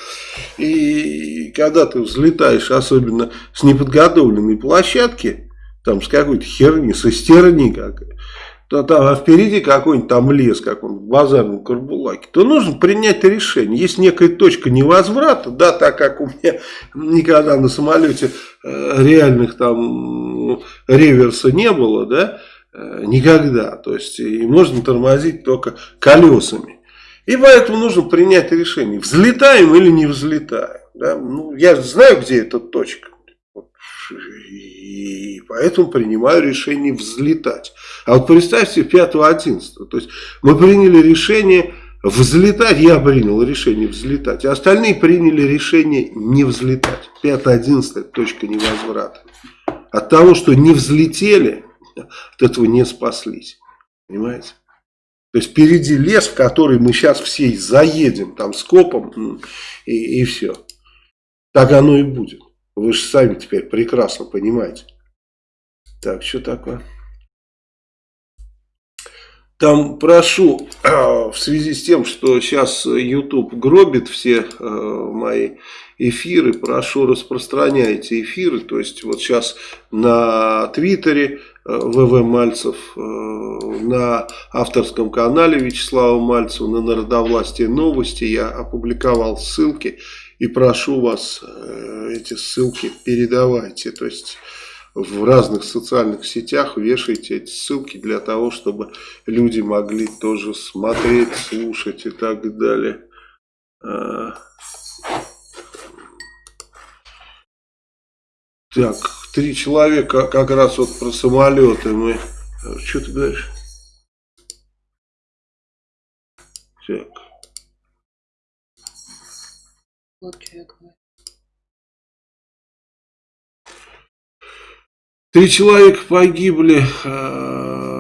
и когда ты взлетаешь, особенно с неподготовленной площадки, там с какой-то херни, со стерни как, то там, а впереди какой-нибудь там лес, как он в базарном Карбулаке, то нужно принять решение. Есть некая точка невозврата, да, так как у меня никогда на самолете э, реальных там реверса не было, да, никогда. То есть и можно тормозить только колесами. И поэтому нужно принять решение, взлетаем или не взлетаем. Да? Ну, я знаю, где эта точка. И поэтому принимаю решение взлетать. А вот представьте 5-11. То есть мы приняли решение взлетать. Я принял решение взлетать. А остальные приняли решение не взлетать. 5-11 точка невозврата. От того, что не взлетели, от этого не спаслись. Понимаете? То есть впереди лес, в который мы сейчас все заедем там скопом и, и все. Так оно и будет. Вы же сами теперь прекрасно понимаете. Так, что такое? Там прошу, в связи с тем, что сейчас YouTube гробит все э, мои эфиры, прошу распространяйте эфиры. То есть вот сейчас на Твиттере ВВ Мальцев э, на авторском канале Вячеслава Мальцева на Народовластие новости. Я опубликовал ссылки и прошу вас э, эти ссылки передавайте. То есть в разных социальных сетях вешайте эти ссылки для того, чтобы люди могли тоже смотреть, слушать и так далее. Так, три человека как раз вот про самолеты мы... Что ты говоришь? Так. Вот что я говорю. Три человека погибли, ну,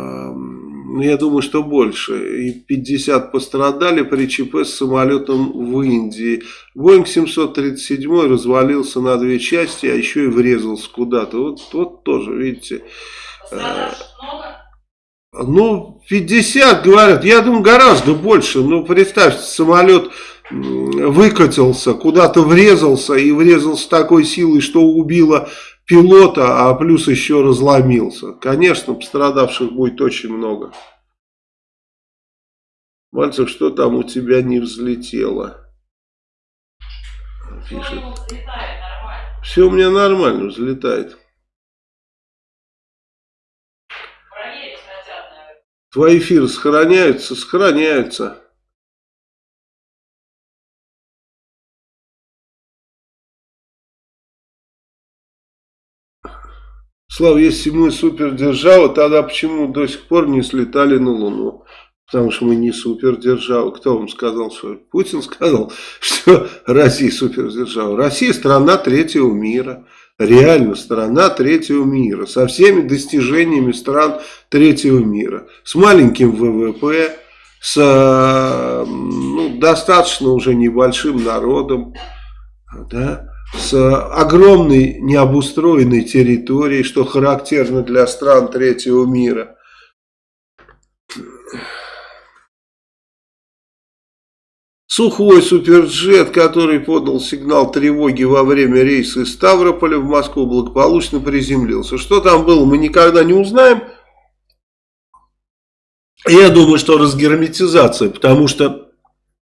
я думаю, что больше, и 50 пострадали при ЧП с самолетом в Индии. Боинг 737 развалился на две части, а еще и врезался куда-то. Вот, вот тоже, видите. Ну, 50, говорят. Я думаю, гораздо больше. Ну, представьте, самолет выкатился, куда-то врезался, и врезался такой силой, что убило пилота, а плюс еще разломился. Конечно, пострадавших будет очень много. Мальцев, что там у тебя не взлетело? Пишет. Все у меня нормально взлетает. Твои эфиры сохраняются? Сохраняются. Слава, если мы супердержава, тогда почему до сих пор не слетали на Луну? Потому что мы не супердержава. Кто вам сказал, что Путин сказал, что Россия супердержава? Россия страна третьего мира. Реально страна третьего мира. Со всеми достижениями стран третьего мира. С маленьким ВВП, с ну, достаточно уже небольшим народом. Да? С огромной необустроенной территорией, что характерно для стран третьего мира. Сухой суперджет, который подал сигнал тревоги во время рейса из Ставрополя в Москву, благополучно приземлился. Что там было, мы никогда не узнаем. Я думаю, что разгерметизация, потому что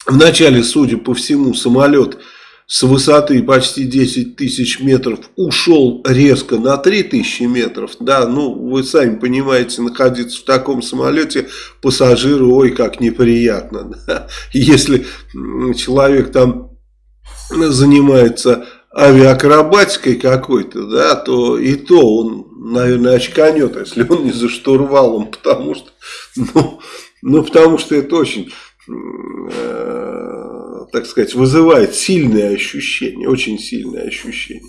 вначале, судя по всему, самолет с высоты почти 10 тысяч метров ушел резко на 3 тысячи метров, да, ну, вы сами понимаете, находиться в таком самолете пассажиру, ой, как неприятно, да? если человек там занимается авиакробатикой какой-то, да, то и то он, наверное, очканет, если он не за штурвалом, потому что, ну, ну потому что это очень э, так сказать, вызывает сильные ощущения, очень сильные ощущения.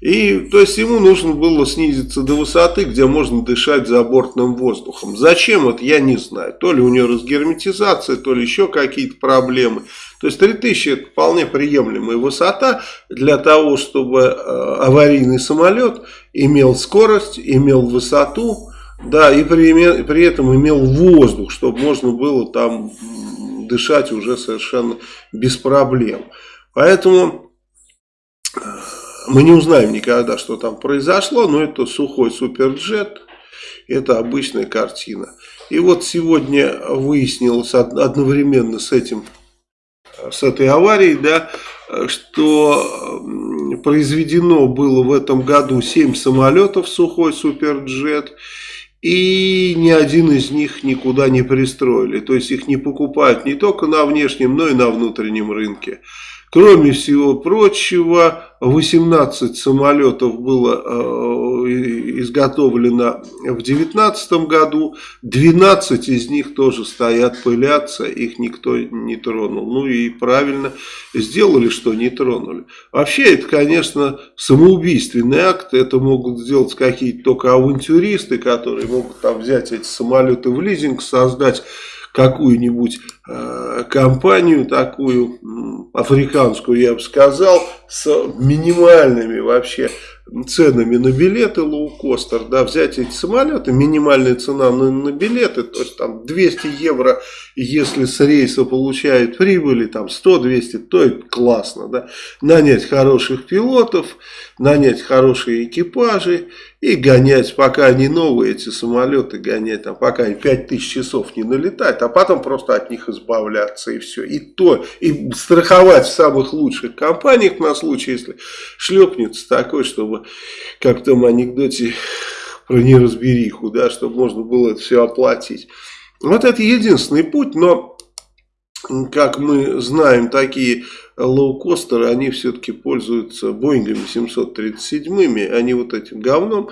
И, то есть, ему нужно было снизиться до высоты, где можно дышать забортным воздухом. Зачем это, я не знаю. То ли у него разгерметизация, то ли еще какие-то проблемы. То есть, 3000 это вполне приемлемая высота для того, чтобы э, аварийный самолет имел скорость, имел высоту, да, и при, при этом имел воздух, чтобы можно было там дышать уже совершенно без проблем. Поэтому э, мы не узнаем никогда, что там произошло, но это сухой суперджет, это обычная картина. И вот сегодня выяснилось одновременно с этим, с этой аварией, да, что произведено было в этом году 7 самолетов сухой суперджет, и ни один из них никуда не пристроили. То есть их не покупают не только на внешнем, но и на внутреннем рынке. Кроме всего прочего, 18 самолетов было э, изготовлено в 2019 году, 12 из них тоже стоят, пылятся, их никто не тронул. Ну и правильно сделали, что не тронули. Вообще это, конечно, самоубийственный акт, это могут сделать какие-то только авантюристы, которые могут там взять эти самолеты в лизинг, создать какую-нибудь э, компанию такую африканскую, я бы сказал, с минимальными вообще ценами на билеты лоукостер, да, взять эти самолеты, минимальная цена на, на билеты, то есть там 200 евро, если с рейса получает прибыли, там 100-200, то это классно, да, нанять хороших пилотов, нанять хорошие экипажи и гонять, пока они новые, эти самолеты гонять, там, пока они 5000 часов не налетают, а потом просто от них избавляться и все, и то, и страховать в самых лучших компаниях на случай, если шлепнется такой, чтобы как в том анекдоте про неразбериху, да, чтобы можно было это все оплатить. Вот это единственный путь, но, как мы знаем, такие лоукостеры, они все-таки пользуются Боингами 737, а не вот этим говном.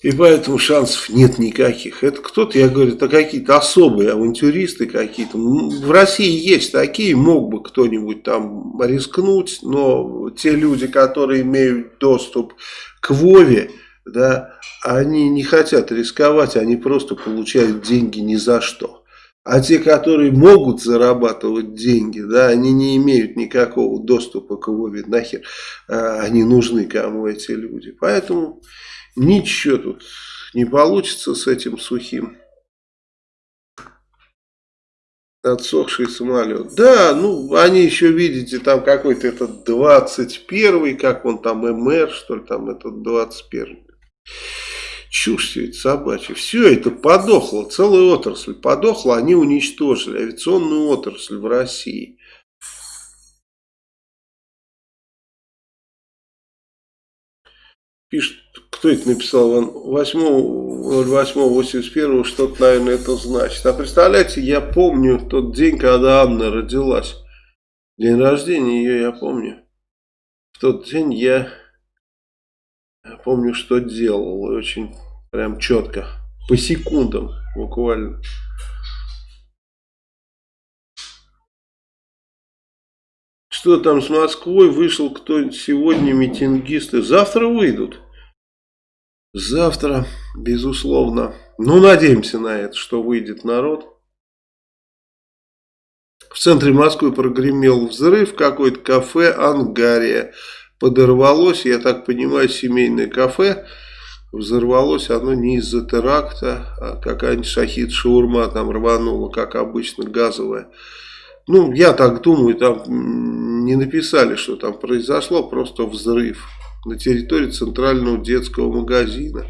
И поэтому шансов нет никаких. Это кто-то, я говорю, это какие-то особые авантюристы какие-то. В России есть такие, мог бы кто-нибудь там рискнуть, но те люди, которые имеют доступ к Вове, да, они не хотят рисковать, они просто получают деньги ни за что. А те, которые могут зарабатывать деньги, да, они не имеют никакого доступа к Вове, нахер а, они нужны кому эти люди. Поэтому Ничего тут не получится с этим сухим. Отсохший самолет. Да, ну, они еще, видите, там какой-то этот 21 как он там, МР, что ли, там этот 21 Чушь это собачья. Все это подохло, целая отрасль подохла, они уничтожили авиационную отрасль в России. Пишет, кто это написал, 8.08.81, что-то, наверное, это значит. А представляете, я помню тот день, когда Анна родилась. День рождения ее я помню. В тот день я помню, что делал. Очень прям четко. По секундам буквально. Что там с Москвой? Вышел кто сегодня митингисты. Завтра выйдут. Завтра, безусловно. Ну, надеемся на это, что выйдет народ. В центре Москвы прогремел взрыв. Какое-то кафе «Ангария» подорвалось. Я так понимаю, семейное кафе. Взорвалось оно не из-за теракта, а какая-нибудь шахид-шаурма там рванула, как обычно, газовая. Ну, я так думаю, там не написали, что там произошло, просто взрыв на территории центрального детского магазина.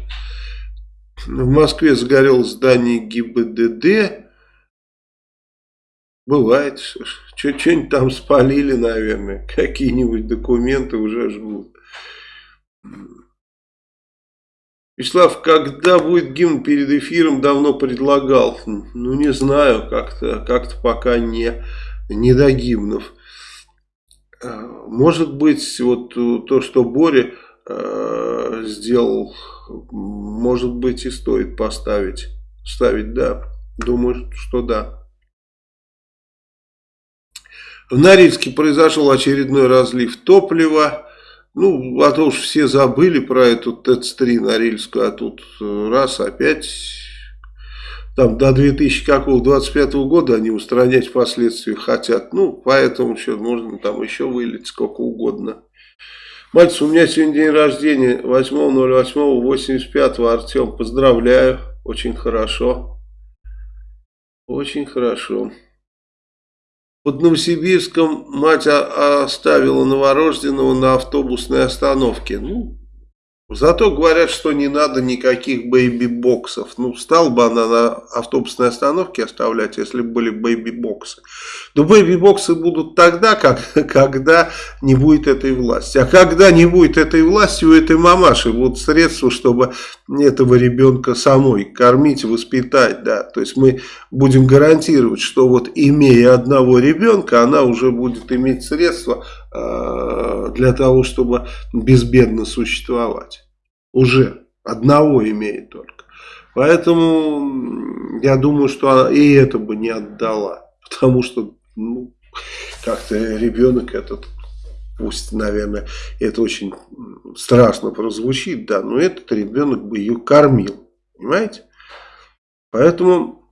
В Москве сгорел здание ГИБДД. Бывает, что-нибудь там спалили, наверное, какие-нибудь документы уже жгут. Вячеслав, когда будет гимн перед эфиром, давно предлагал. Ну, не знаю, как-то как, -то, пока не, не до гимнов. А, может быть, вот то, что Боря э, сделал, может быть и стоит поставить. Ставить, да. Думаю, что да. В Норильске произошел очередной разлив топлива. Ну, а то уж все забыли про эту ТЭЦ-3 Норильскую, а тут э, раз опять там до 2025 года они устранять последствия хотят. Ну, поэтому что, можно там еще вылить сколько угодно. Мальцев, у меня сегодня день рождения, 8.08.85, Артем, поздравляю, очень хорошо, очень хорошо. Под Новосибирском мать оставила новорожденного на автобусной остановке. Ну, Зато говорят, что не надо никаких бэйби-боксов. Ну, стал бы она на автобусной остановке оставлять, если бы были бэйби-боксы. Но бэйби-боксы будут тогда, как, когда не будет этой власти. А когда не будет этой власти, у этой мамаши будут средства, чтобы этого ребенка самой кормить, воспитать. Да. То есть мы будем гарантировать, что вот имея одного ребенка, она уже будет иметь средства э, для того, чтобы безбедно существовать уже одного имеет только. Поэтому я думаю, что и это бы не отдала. Потому что ну, как-то ребенок этот, пусть, наверное, это очень страшно прозвучит, да, но этот ребенок бы ее кормил. Понимаете? Поэтому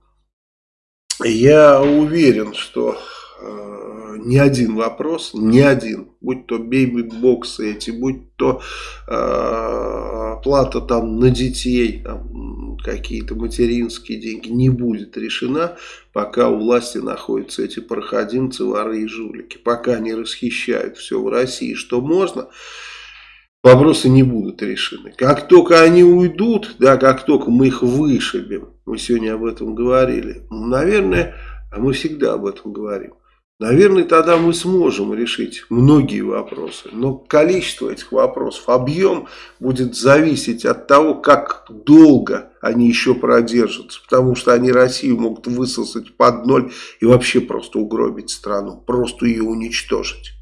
я уверен, что э, ни один вопрос, ни один, будь то бейби-боксы эти, будь то э, оплата там на детей, какие-то материнские деньги не будет решена, пока у власти находятся эти проходимцы, воры и жулики. Пока не расхищают все в России, что можно, вопросы не будут решены. Как только они уйдут, да, как только мы их вышибем, мы сегодня об этом говорили, наверное, а мы всегда об этом говорим, Наверное, тогда мы сможем решить многие вопросы. Но количество этих вопросов, объем будет зависеть от того, как долго они еще продержатся. Потому что они Россию могут высосать под ноль и вообще просто угробить страну. Просто ее уничтожить.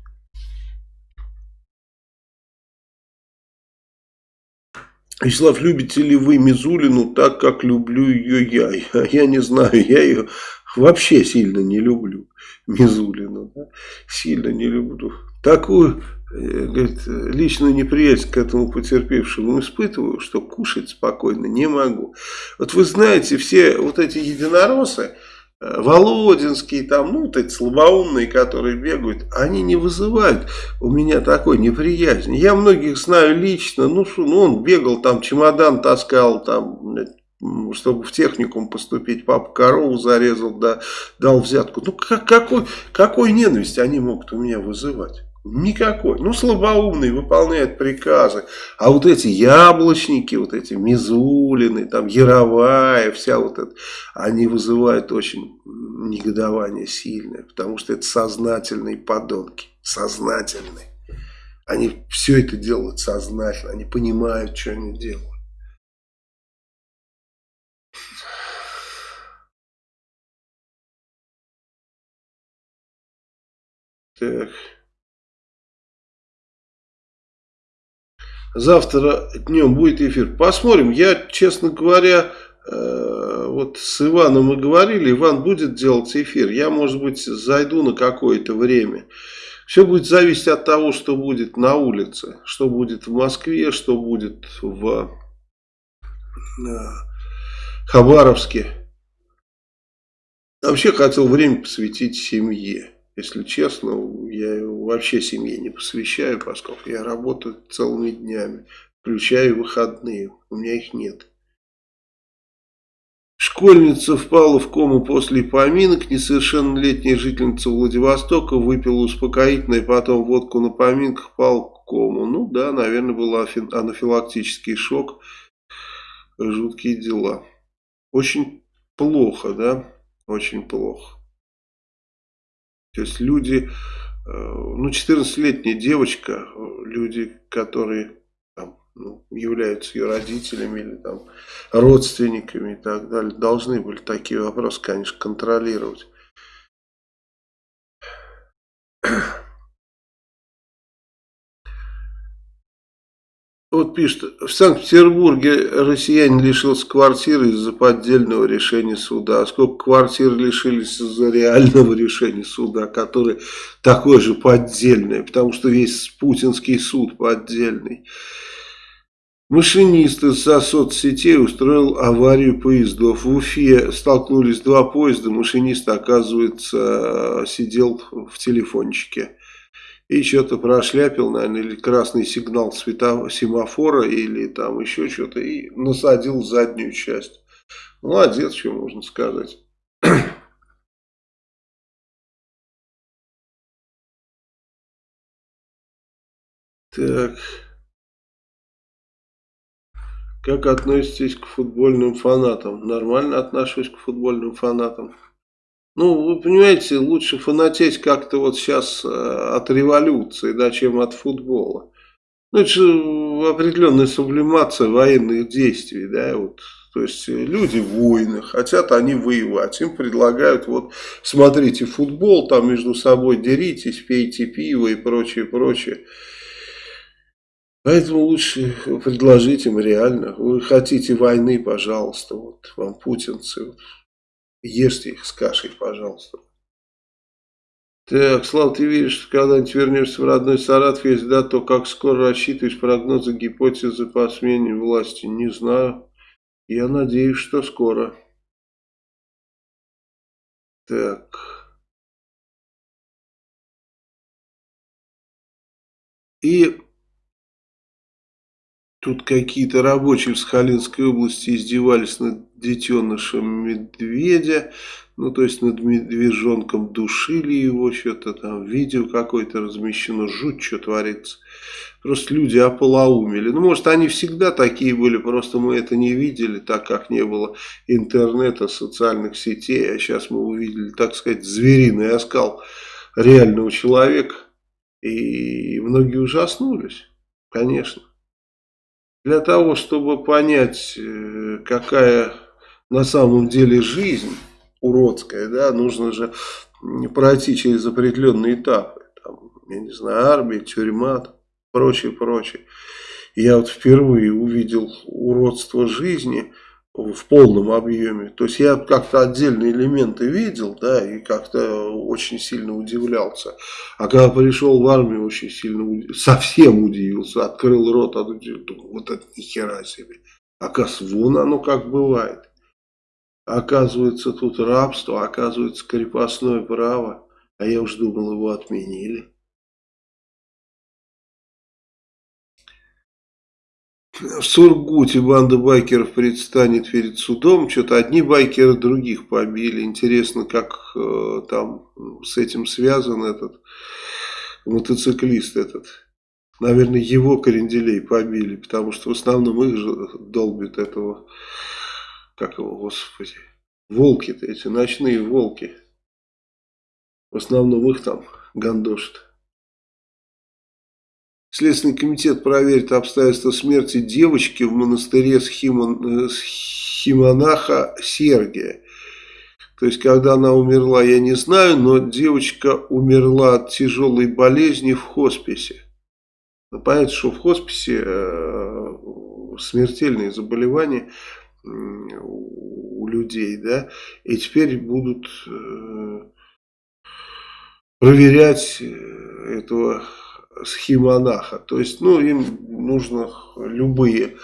Вячеслав, любите ли вы Мизулину так, как люблю ее я? Я не знаю, я ее вообще сильно не люблю. Мизулину. Да? Сильно не люблю. Такую э, говорит, личную неприязнь к этому потерпевшему испытываю, что кушать спокойно не могу. Вот вы знаете, все вот эти единороссы, э, Володинские, там, ну, вот эти слабоумные, которые бегают, они не вызывают у меня такой неприязни. Я многих знаю лично, ну, что, ну, он бегал, там, чемодан таскал, там, чтобы в техникум поступить, папа корову зарезал, да, дал взятку. Ну, как, какой, какой ненависть они могут у меня вызывать? Никакой. Ну, слабоумный, выполняет приказы. А вот эти яблочники, вот эти Мизулины, там, Яровая, вся вот это, они вызывают очень негодование сильное, потому что это сознательные подонки. Сознательные. Они все это делают сознательно, они понимают, что они делают. Так. Завтра днем будет эфир. Посмотрим. Я, честно говоря, э, вот с Иваном мы говорили, Иван будет делать эфир. Я, может быть, зайду на какое-то время. Все будет зависеть от того, что будет на улице. Что будет в Москве, что будет в э, Хабаровске. Вообще хотел время посвятить семье. Если честно, я вообще семье не посвящаю, поскольку я работаю целыми днями, включая выходные. У меня их нет. Школьница впала в кому после поминок. Несовершеннолетняя жительница Владивостока выпила успокоительное, потом водку на поминках, впал в кому. Ну да, наверное, был анафилактический шок. Жуткие дела. Очень плохо, да? Очень плохо. То есть люди, э, ну 14-летняя девочка, люди, которые там, ну, являются ее родителями или там родственниками и так далее, должны были такие вопросы, конечно, контролировать. Вот пишет, в Санкт-Петербурге россиянин лишился квартиры из-за поддельного решения суда. А сколько квартир лишились из-за реального решения суда, которое такое же поддельное, потому что весь путинский суд поддельный. Машинист из-за соцсетей устроил аварию поездов. В Уфе столкнулись два поезда, машинист, оказывается, сидел в телефончике и что-то прошляпил, наверное, или красный сигнал светофора, семафора, или там еще что-то, и насадил заднюю часть. Молодец, что можно сказать. Так. Как относитесь к футбольным фанатам? Нормально отношусь к футбольным фанатам. Ну, вы понимаете, лучше фанатеть как-то вот сейчас э, от революции, да, чем от футбола. Ну, это же определенная сублимация военных действий, да, вот. То есть люди воины, хотят они воевать, им предлагают, вот, смотрите футбол, там между собой деритесь, пейте пиво и прочее, прочее. Поэтому лучше предложить им реально, вы хотите войны, пожалуйста, вот вам путинцы, вот, Ешьте их с кашей, пожалуйста. Так, Слав, ты веришь, что когда-нибудь вернешься в родной Саратов? Если да, то как скоро рассчитываешь прогнозы, гипотезы по смене власти? Не знаю. Я надеюсь, что скоро. Так. И Тут какие-то рабочие в Сахалинской области издевались над детенышем медведя. Ну, то есть над медвежонком душили его, что-то там, видео какое-то размещено, жуть, что творится. Просто люди ополоумели. Ну, может, они всегда такие были, просто мы это не видели, так как не было интернета, социальных сетей. А сейчас мы увидели, так сказать, звериный оскал реального человека. И многие ужаснулись, конечно. Для того, чтобы понять, э, какая на самом деле жизнь уродская, да, нужно же пройти через определенные этапы. Там, я не знаю, армия, тюрьма, прочее, прочее. Я вот впервые увидел уродство жизни – в полном объеме. То есть я как-то отдельные элементы видел, да, и как-то очень сильно удивлялся. А когда пришел в армию, очень сильно, совсем удивился, открыл рот, а думал, вот это нихера себе. Оказывается, вон оно как бывает. Оказывается, тут рабство, оказывается, крепостное право. А я уж думал, его отменили. В Сургуте банда байкеров предстанет перед судом. Что-то одни байкеры других побили. Интересно, как э, там с этим связан этот мотоциклист этот. Наверное, его кренделей побили, потому что в основном их же долбят этого, как его, господи, волки-то эти, ночные волки. В основном их там гандошат. Следственный комитет проверит обстоятельства смерти девочки в монастыре Схимон, Схимонаха Сергия. То есть, когда она умерла, я не знаю, но девочка умерла от тяжелой болезни в хосписе. Но понятно, что в хосписе э, смертельные заболевания у людей, да, и теперь будут э, проверять э, этого схемонаха. То есть, ну, им нужно любые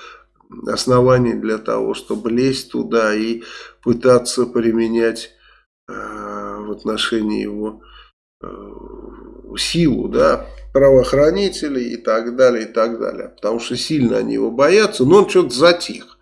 основания для того, чтобы лезть туда и пытаться применять э, в отношении его э, силу, да, правоохранителей и так далее, и так далее. Потому что сильно они его боятся, но он что-то затих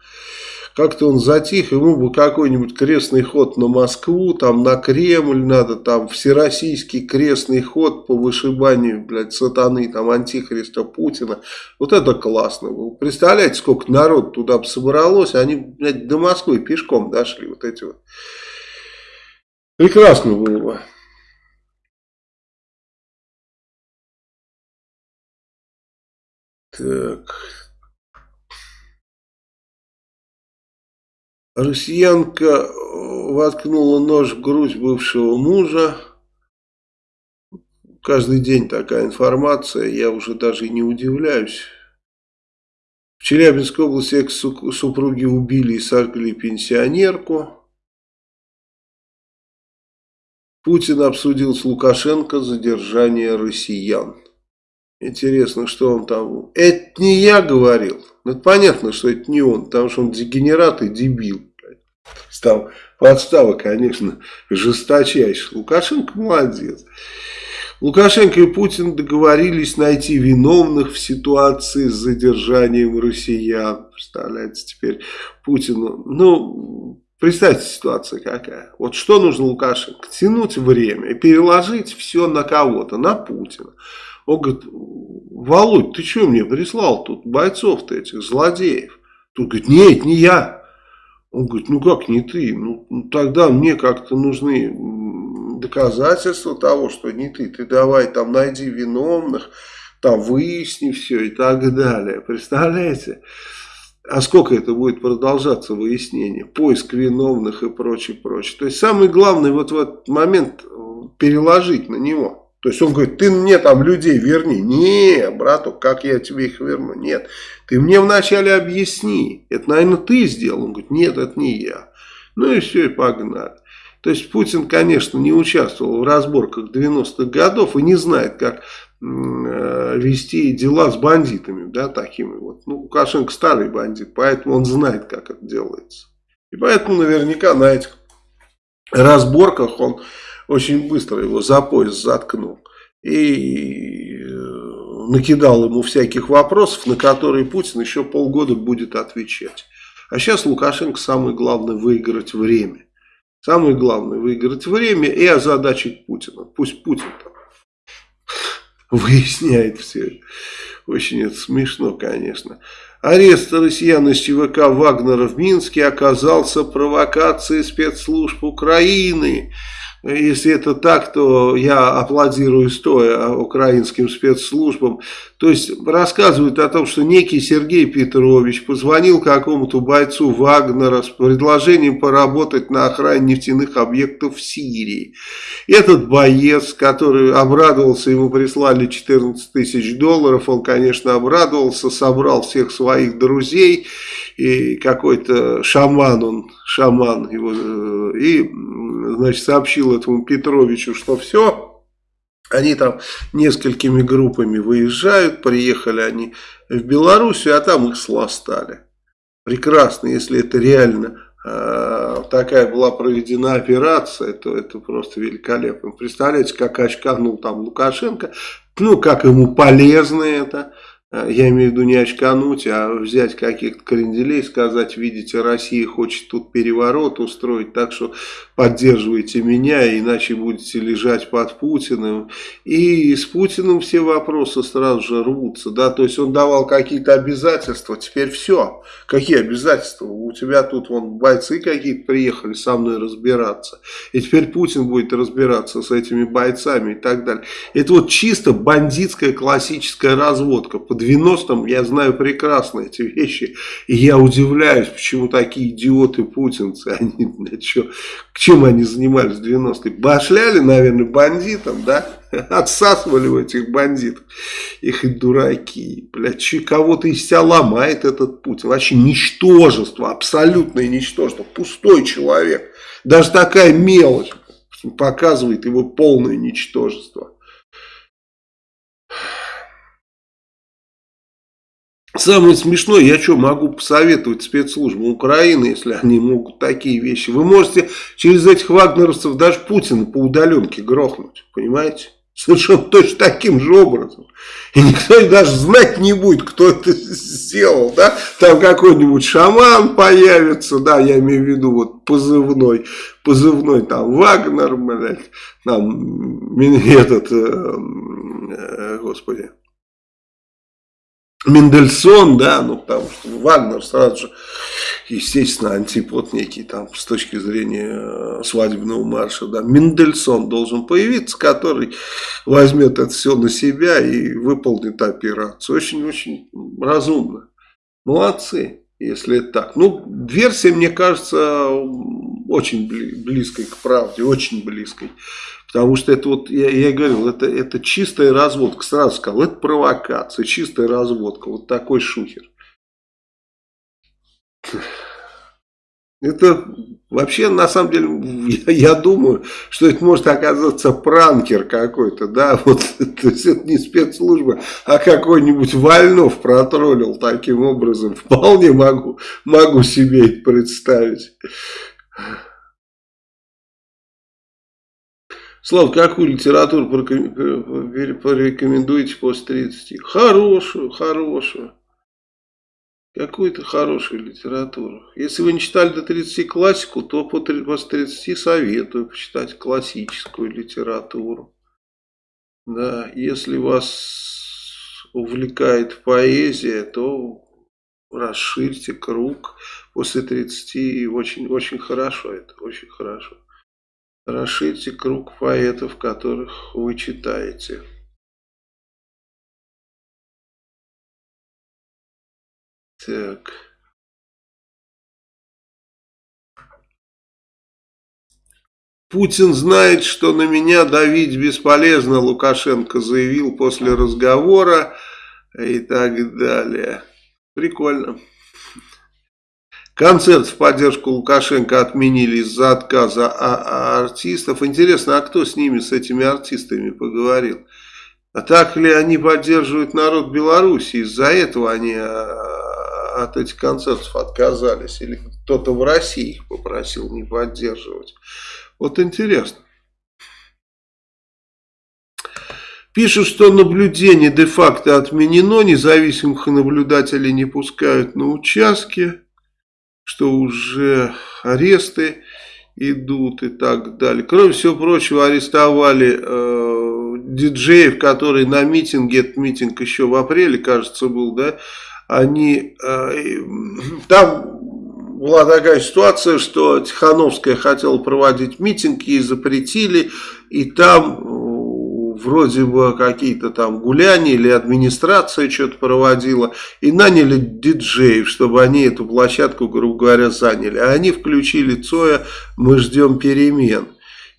как-то он затих, ему бы какой-нибудь крестный ход на Москву, там на Кремль надо, там всероссийский крестный ход по вышибанию, блядь, сатаны, там антихриста Путина. Вот это классно было. Представляете, сколько народ туда бы собралось, они, блядь, до Москвы пешком дошли, вот эти вот. Прекрасно было бы. Так... Россиянка воткнула нож в грудь бывшего мужа. Каждый день такая информация, я уже даже не удивляюсь. В Челябинской области экс-супруги убили и сожгли пенсионерку. Путин обсудил с Лукашенко задержание россиян. Интересно, что он там... Это не я говорил. Ну, это понятно, что это не он, потому что он дегенерат и дебил. Там подстава, конечно, жесточайшая. Лукашенко молодец. Лукашенко и Путин договорились найти виновных в ситуации с задержанием россиян. Представляете, теперь Путину... Ну, представьте ситуация какая. Вот что нужно Лукашенко? Тянуть время и переложить все на кого-то, на Путина. Он говорит, Володь, ты что мне прислал тут бойцов-то этих, злодеев? Тут говорит, нет, не я. Он говорит, ну как не ты? Ну, ну тогда мне как-то нужны доказательства того, что не ты. Ты давай там найди виновных, там выясни все и так далее. Представляете? А сколько это будет продолжаться выяснение? Поиск виновных и прочее, прочее. То есть самый главный вот в этот момент переложить на него. То есть он говорит, ты мне там людей верни. Не, брату, как я тебе их верну? Нет, ты мне вначале объясни. Это, наверное, ты сделал. Он говорит, нет, это не я. Ну и все, и погнали. То есть Путин, конечно, не участвовал в разборках 90-х годов и не знает, как э, вести дела с бандитами, да, такими вот. Ну, Лукашенко старый бандит, поэтому он знает, как это делается. И поэтому наверняка на этих разборках он очень быстро его за пояс заткнул. И э, накидал ему всяких вопросов, на которые Путин еще полгода будет отвечать. А сейчас Лукашенко самое главное выиграть время. Самое главное выиграть время и озадачить Путина. Пусть Путин там выясняет все. Очень это смешно, конечно. Арест россиян из ЧВК Вагнера в Минске оказался провокацией спецслужб Украины. Если это так, то я аплодирую стоя украинским спецслужбам. То есть рассказывают о том, что некий Сергей Петрович позвонил какому-то бойцу Вагнера с предложением поработать на охране нефтяных объектов в Сирии. Этот боец, который обрадовался, ему прислали 14 тысяч долларов, он, конечно, обрадовался, собрал всех своих друзей и какой-то шаман, он шаман его, э, и, значит, сообщил этому Петровичу, что все, они там несколькими группами выезжают, приехали они в Белоруссию, а там их сластали. Прекрасно, если это реально э, такая была проведена операция, то это просто великолепно. Представляете, как очканул там Лукашенко, ну, как ему полезно это, я имею в виду не очкануть, а взять каких-то кренделей, сказать, видите, Россия хочет тут переворот устроить, так что поддерживайте меня, иначе будете лежать под Путиным. И с Путиным все вопросы сразу же рвутся, да, то есть он давал какие-то обязательства, теперь все. Какие обязательства? У тебя тут вон бойцы какие-то приехали со мной разбираться, и теперь Путин будет разбираться с этими бойцами и так далее. Это вот чисто бандитская классическая разводка под 90-м я знаю прекрасно эти вещи. И я удивляюсь, почему такие идиоты-путинцы, они, что, к чем они занимались в 90-е? Башляли, наверное, бандитам, да? Отсасывали у этих бандитов. Их и дураки. Блядь, кого-то из себя ломает этот Путин. Вообще ничтожество, абсолютное ничтожество. Пустой человек. Даже такая мелочь показывает его полное ничтожество. Самое смешное, я что, могу посоветовать спецслужбам Украины, если они могут такие вещи. Вы можете через этих вагнеровцев даже Путина по удаленке грохнуть, понимаете? Совершенно точно таким же образом. И никто даже знать не будет, кто это сделал, да? Там какой-нибудь шаман появится, да, я имею в виду вот позывной, позывной там Вагнер, блядь, там этот, э, э, господи, Мендельсон, да, ну потому что Вагнер сразу же естественно, антипод некий там с точки зрения э, свадебного марша. Да. Мендельсон должен появиться, который возьмет это все на себя и выполнит операцию. Очень-очень разумно. Молодцы, если это так. Ну, версия, мне кажется, очень близкой к правде, очень близкой. Потому что это вот, я, я говорил, это, это чистая разводка. Сразу сказал, это провокация, чистая разводка. Вот такой шухер. Это вообще, на самом деле, я, я думаю, что это может оказаться пранкер какой-то, да, вот, то есть это не спецслужба, а какой-нибудь Вольнов протроллил таким образом, вполне могу, могу себе это представить. Слав, какую литературу порекомендуете после 30? Хорошую, хорошую. Какую-то хорошую литературу. Если вы не читали до 30 классику, то после 30 советую почитать классическую литературу. Да, если вас увлекает поэзия, то расширьте круг после 30 очень, очень хорошо это, очень хорошо. Расширьте круг поэтов, которых вы читаете. Так. Путин знает, что на меня давить бесполезно, Лукашенко заявил после разговора и так далее. Прикольно. Концерт в поддержку Лукашенко отменили из-за отказа артистов. Интересно, а кто с ними, с этими артистами поговорил? А так ли они поддерживают народ Беларуси? Из-за этого они а, от этих концертов отказались? Или кто-то в России их попросил не поддерживать? Вот интересно. Пишут, что наблюдение де-факто отменено, независимых наблюдателей не пускают на участки что уже аресты идут и так далее. Кроме всего прочего, арестовали э, диджеев, которые на митинге, этот митинг еще в апреле, кажется, был, да, они, э, там была такая ситуация, что Тихановская хотела проводить митинг, ей запретили, и там вроде бы какие-то там гуляния или администрация что-то проводила, и наняли диджеев, чтобы они эту площадку, грубо говоря, заняли. А они включили Цоя «Мы ждем перемен».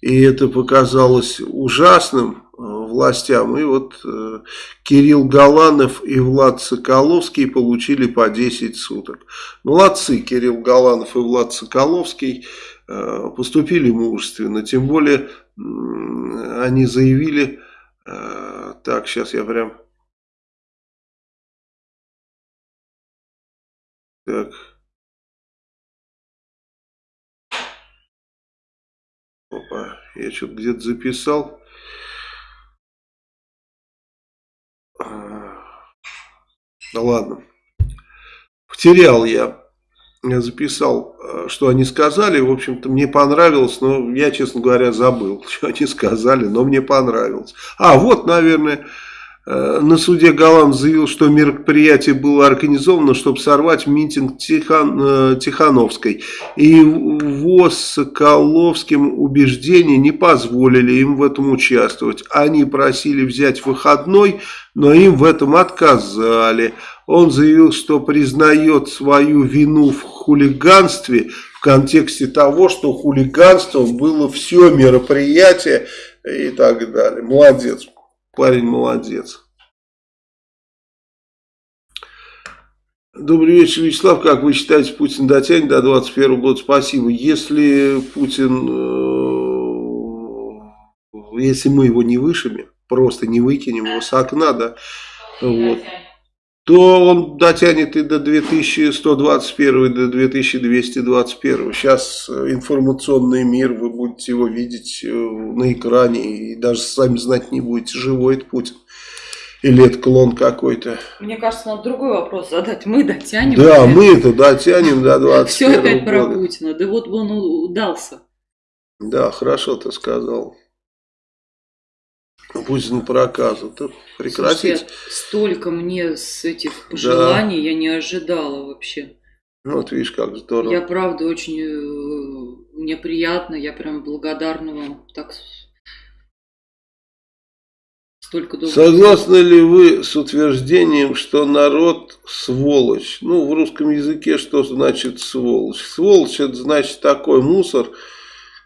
И это показалось ужасным э, властям. И вот э, Кирилл Галанов и Влад Соколовский получили по 10 суток. Молодцы, Кирилл Галанов и Влад Соколовский э, поступили мужественно. Тем более они заявили Э, так, сейчас я прям... Так. Опа, я что-то где-то записал. Да ладно. Потерял я записал, э, что они сказали. В общем-то, мне понравилось, но я, честно говоря, забыл, что они сказали, но мне понравилось. А, вот, наверное, э, на суде Галан заявил, что мероприятие было организовано, чтобы сорвать митинг Тихан, э, Тихановской. И его Соколовским убеждения не позволили им в этом участвовать. Они просили взять выходной, но им в этом отказали. Он заявил, что признает свою вину в хулиганстве в контексте того, что хулиганством было все мероприятие и так далее. Молодец, парень молодец. Добрый вечер, Вячеслав. Как вы считаете, Путин дотянет до 2021 года? Спасибо. Если Путин, э, если мы его не вышибем, просто не выкинем его с окна, да, вот, то он дотянет и до 2121, и до 2221. Сейчас э, информационный мир, вы будете его видеть э, на экране, и даже сами знать не будете, живой это Путин. Или это клон какой-то. Мне кажется, надо другой вопрос задать. Мы дотянем. Да, мы это дотянем до 21 Все опять про Путина. Да вот он удался. Да, хорошо ты сказал. Путин проказу. То прекратить. Слушайте, столько мне с этих пожеланий да. я не ожидала вообще. Вот видишь, как здорово. Я правда очень, э, мне приятно, я прям благодарна вам. Так столько добрых Согласны ли вы с утверждением, что народ сволочь? Ну, в русском языке что значит сволочь? Сволочь это значит такой мусор,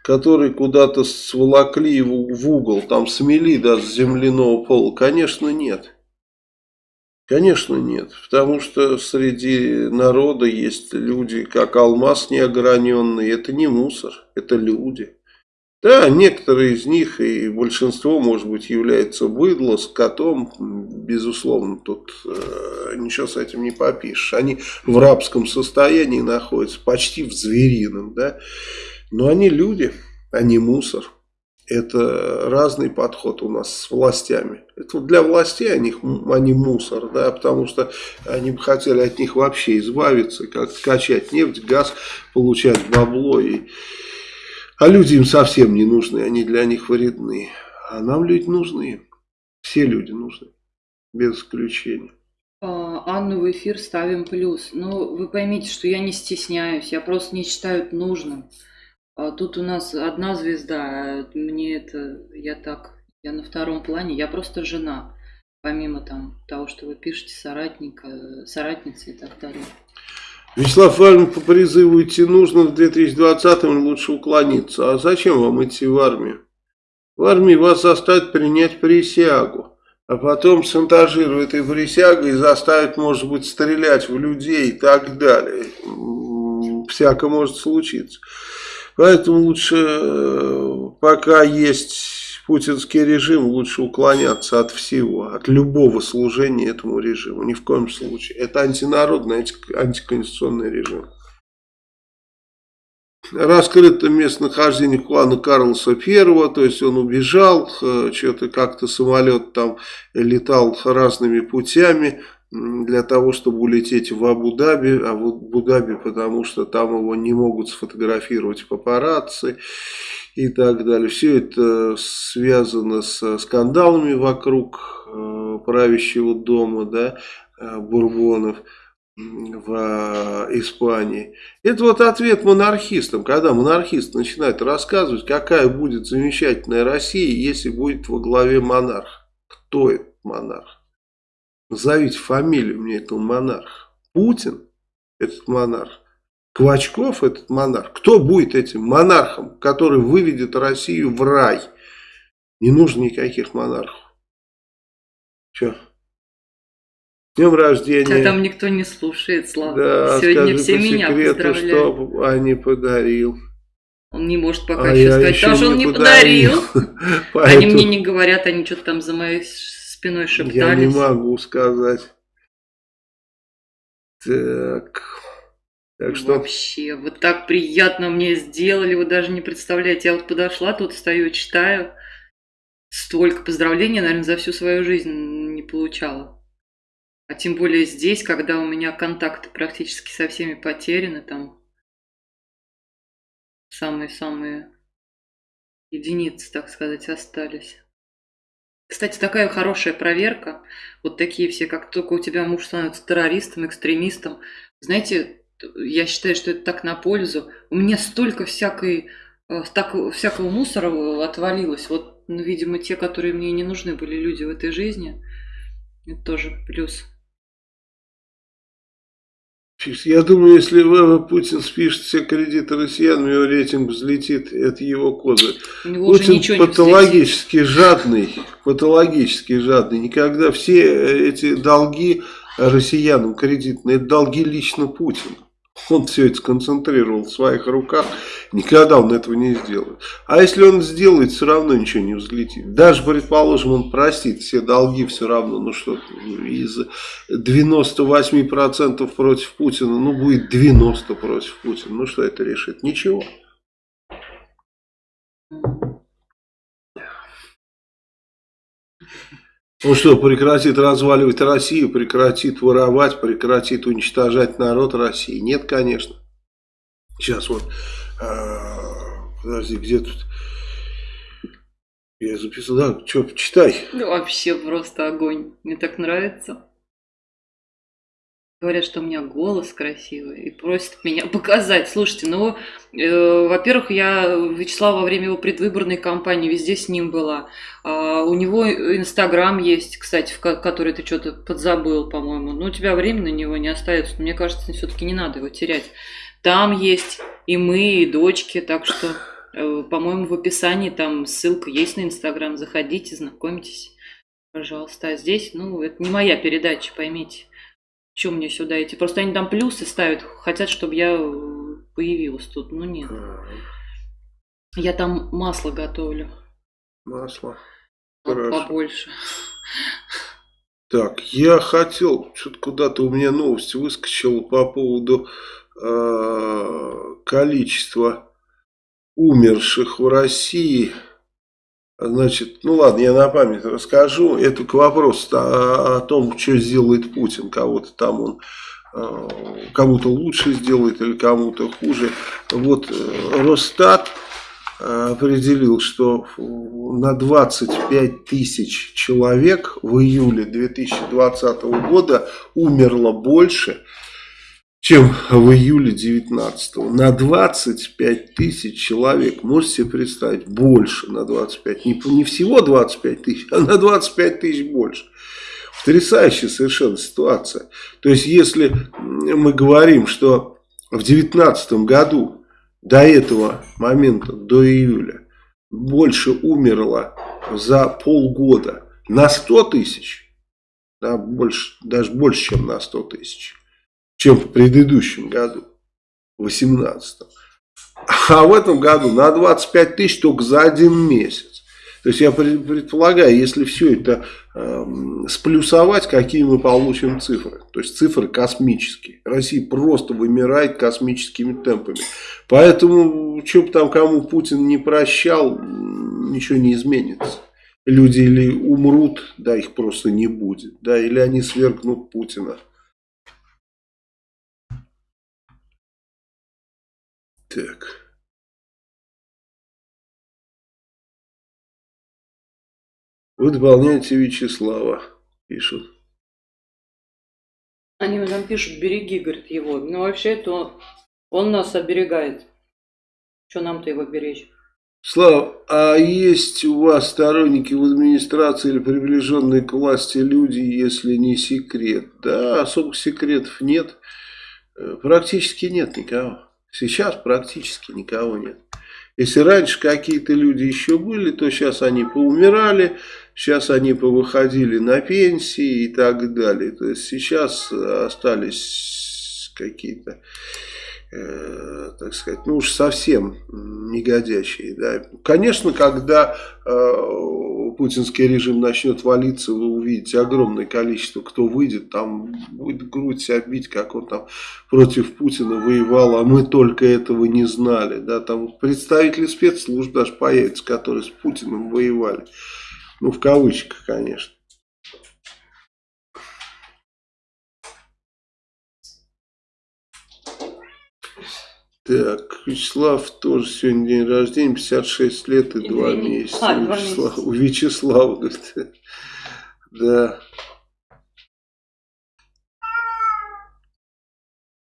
который куда-то сволокли в угол, там смели даже земляного пола. Конечно, нет. Конечно нет, потому что среди народа есть люди, как алмаз неограненный, это не мусор, это люди. Да, некоторые из них и большинство, может быть, являются быдло, с котом, безусловно, тут э, ничего с этим не попишешь. Они в рабском состоянии находятся, почти в зверином, да, но они люди, они мусор. Это разный подход у нас с властями. Это для властей они, они мусор, да, потому что они бы хотели от них вообще избавиться, как качать нефть, газ, получать бабло. И... А люди им совсем не нужны, они для них вредны. А нам люди нужны. Все люди нужны, без исключения. А, Анну в эфир ставим плюс. Ну, вы поймите, что я не стесняюсь, я просто не считаю нужным. А тут у нас одна звезда, а мне это, я так, я на втором плане, я просто жена, помимо там того, что вы пишете, соратника, соратница и так далее. Вячеслав Иванович, по призыву идти нужно в 2020-м лучше уклониться. А зачем вам идти в армию? В армии вас заставят принять присягу, а потом шантажируют этой присягой и заставят, может быть, стрелять в людей и так далее. Всяко может случиться. Поэтому лучше, э, пока есть путинский режим, лучше уклоняться от всего, от любого служения этому режиму. Ни в коем случае. Это антинародный, антиконституционный режим. Раскрыто местонахождение Хуана Карлоса I, то есть он убежал, э, что-то как-то самолет там летал разными путями, для того, чтобы улететь в Абу-Даби, а в Абу-Даби, потому что там его не могут сфотографировать папарацци и так далее. Все это связано с скандалами вокруг э, правящего дома, да, э, Бурбонов в э, Испании. Это вот ответ монархистам, когда монархист начинает рассказывать, какая будет замечательная Россия, если будет во главе монарх. Кто это монарх? Назовите фамилию мне этого монарха. Путин, этот монарх. Квачков, этот монарх. Кто будет этим монархом, который выведет Россию в рай? Не нужно никаких монархов. Че? Днем рождения. А там никто не слушает, Слава. Да, Сегодня скажи все по меня секрету, что Ане подарил. Он не может пока А еще сказать, еще потому что он не подарил. подарил. Они Поэтому мне не говорят, они что-то там за моей спиной Я шептались. не могу сказать. Так. Так что Вообще, вот так приятно мне сделали, вы даже не представляете. Я вот подошла, тут стою, читаю. Столько поздравлений, наверное, за всю свою жизнь не получала. А тем более здесь, когда у меня контакты практически со всеми потеряны, там самые-самые единицы, так сказать, остались. Кстати, такая хорошая проверка. Вот такие все, как только у тебя муж становится террористом, экстремистом. Знаете, я считаю, что это так на пользу. У меня столько всякой, э, так, всякого мусора отвалилось. Вот, ну, видимо, те, которые мне не нужны были люди в этой жизни, это тоже плюс. Я думаю, если Путин спишет все кредиты россиян, его рейтинг взлетит, это его уже Путин патологически жадный, патологически жадный. Никогда все эти долги россиянам кредитные, это долги лично Путина. Он все это сконцентрировал в своих руках. Никогда он этого не сделает. А если он сделает, все равно ничего не взлетит. Даже, предположим, он простит все долги, все равно, ну что, из 98% против Путина, ну будет 90 против Путина. Ну что это решит? Ничего. Он что, прекратит разваливать Россию, прекратит воровать, прекратит уничтожать народ России? Нет, конечно. Сейчас вот, а, подожди, где тут? Я записал, да, что, читай. Ну, вообще просто огонь. Мне так нравится. Говорят, что у меня голос красивый и просят меня показать. Слушайте, ну, э, во-первых, я Вячеслав во время его предвыборной кампании везде с ним была. А, у него Инстаграм есть, кстати, в который ты что-то подзабыл, по-моему. Но у тебя времени на него не остается. Мне кажется, все-таки не надо его терять. Там есть и мы, и дочки, так что, э, по-моему, в описании там ссылка есть на Инстаграм. Заходите, знакомьтесь, пожалуйста. А здесь, ну, это не моя передача, поймите. Чем мне сюда идти? Просто они там плюсы ставят, хотят, чтобы я э, появилась тут. Ну нет. Я там масло готовлю. Масло. Хорошо. Побольше. Так, я хотел, что-то куда-то у меня новость выскочила по поводу э, количества умерших в России Значит, ну ладно, я на память расскажу. Это к вопросу о, о том, что сделает Путин. Кого-то там он э, кому-то лучше сделает или кому-то хуже. Вот э, Росстат э, определил, что на 25 тысяч человек в июле 2020 года умерло больше, чем в июле 19 -го. На 25 тысяч человек, можете себе представить, больше на 25, не, не всего 25 тысяч, а на 25 тысяч больше. Потрясающая совершенно ситуация. То есть, если мы говорим, что в 19 году до этого момента, до июля, больше умерло за полгода на 100 тысяч, да, больше, даже больше, чем на 100 тысяч, чем в предыдущем году, в 18 А в этом году на 25 тысяч только за один месяц. То есть я предполагаю, если все это э, сплюсовать, какие мы получим цифры. То есть цифры космические. Россия просто вымирает космическими темпами. Поэтому, что бы там кому Путин не прощал, ничего не изменится. Люди или умрут, да, их просто не будет. Да, или они свергнут Путина. Так. Вы дополняете Вячеслава, пишут. Они нам пишут, береги, говорит, его. Но вообще то он нас оберегает. Что нам-то его беречь? Слава, а есть у вас сторонники в администрации или приближенные к власти люди, если не секрет? Да, особых секретов нет. Э, практически нет никого. Сейчас практически никого нет. Если раньше какие-то люди еще были, то сейчас они поумирали, сейчас они повыходили на пенсии и так далее. То есть сейчас остались какие-то э, так сказать, ну уж совсем негодящие. Да. Конечно, когда э, путинский режим начнет валиться, вы увидите огромное количество, кто выйдет, там будет грудь себя бить, как он там против Путина воевал, а мы только этого не знали. Да. Там представители спецслужб даже появятся, которые с Путиным воевали. Ну, в кавычках, конечно. Так, Вячеслав тоже сегодня день рождения, 56 лет и 2 месяца. А, Вячеслав, у Вячеслава, говорит. Да.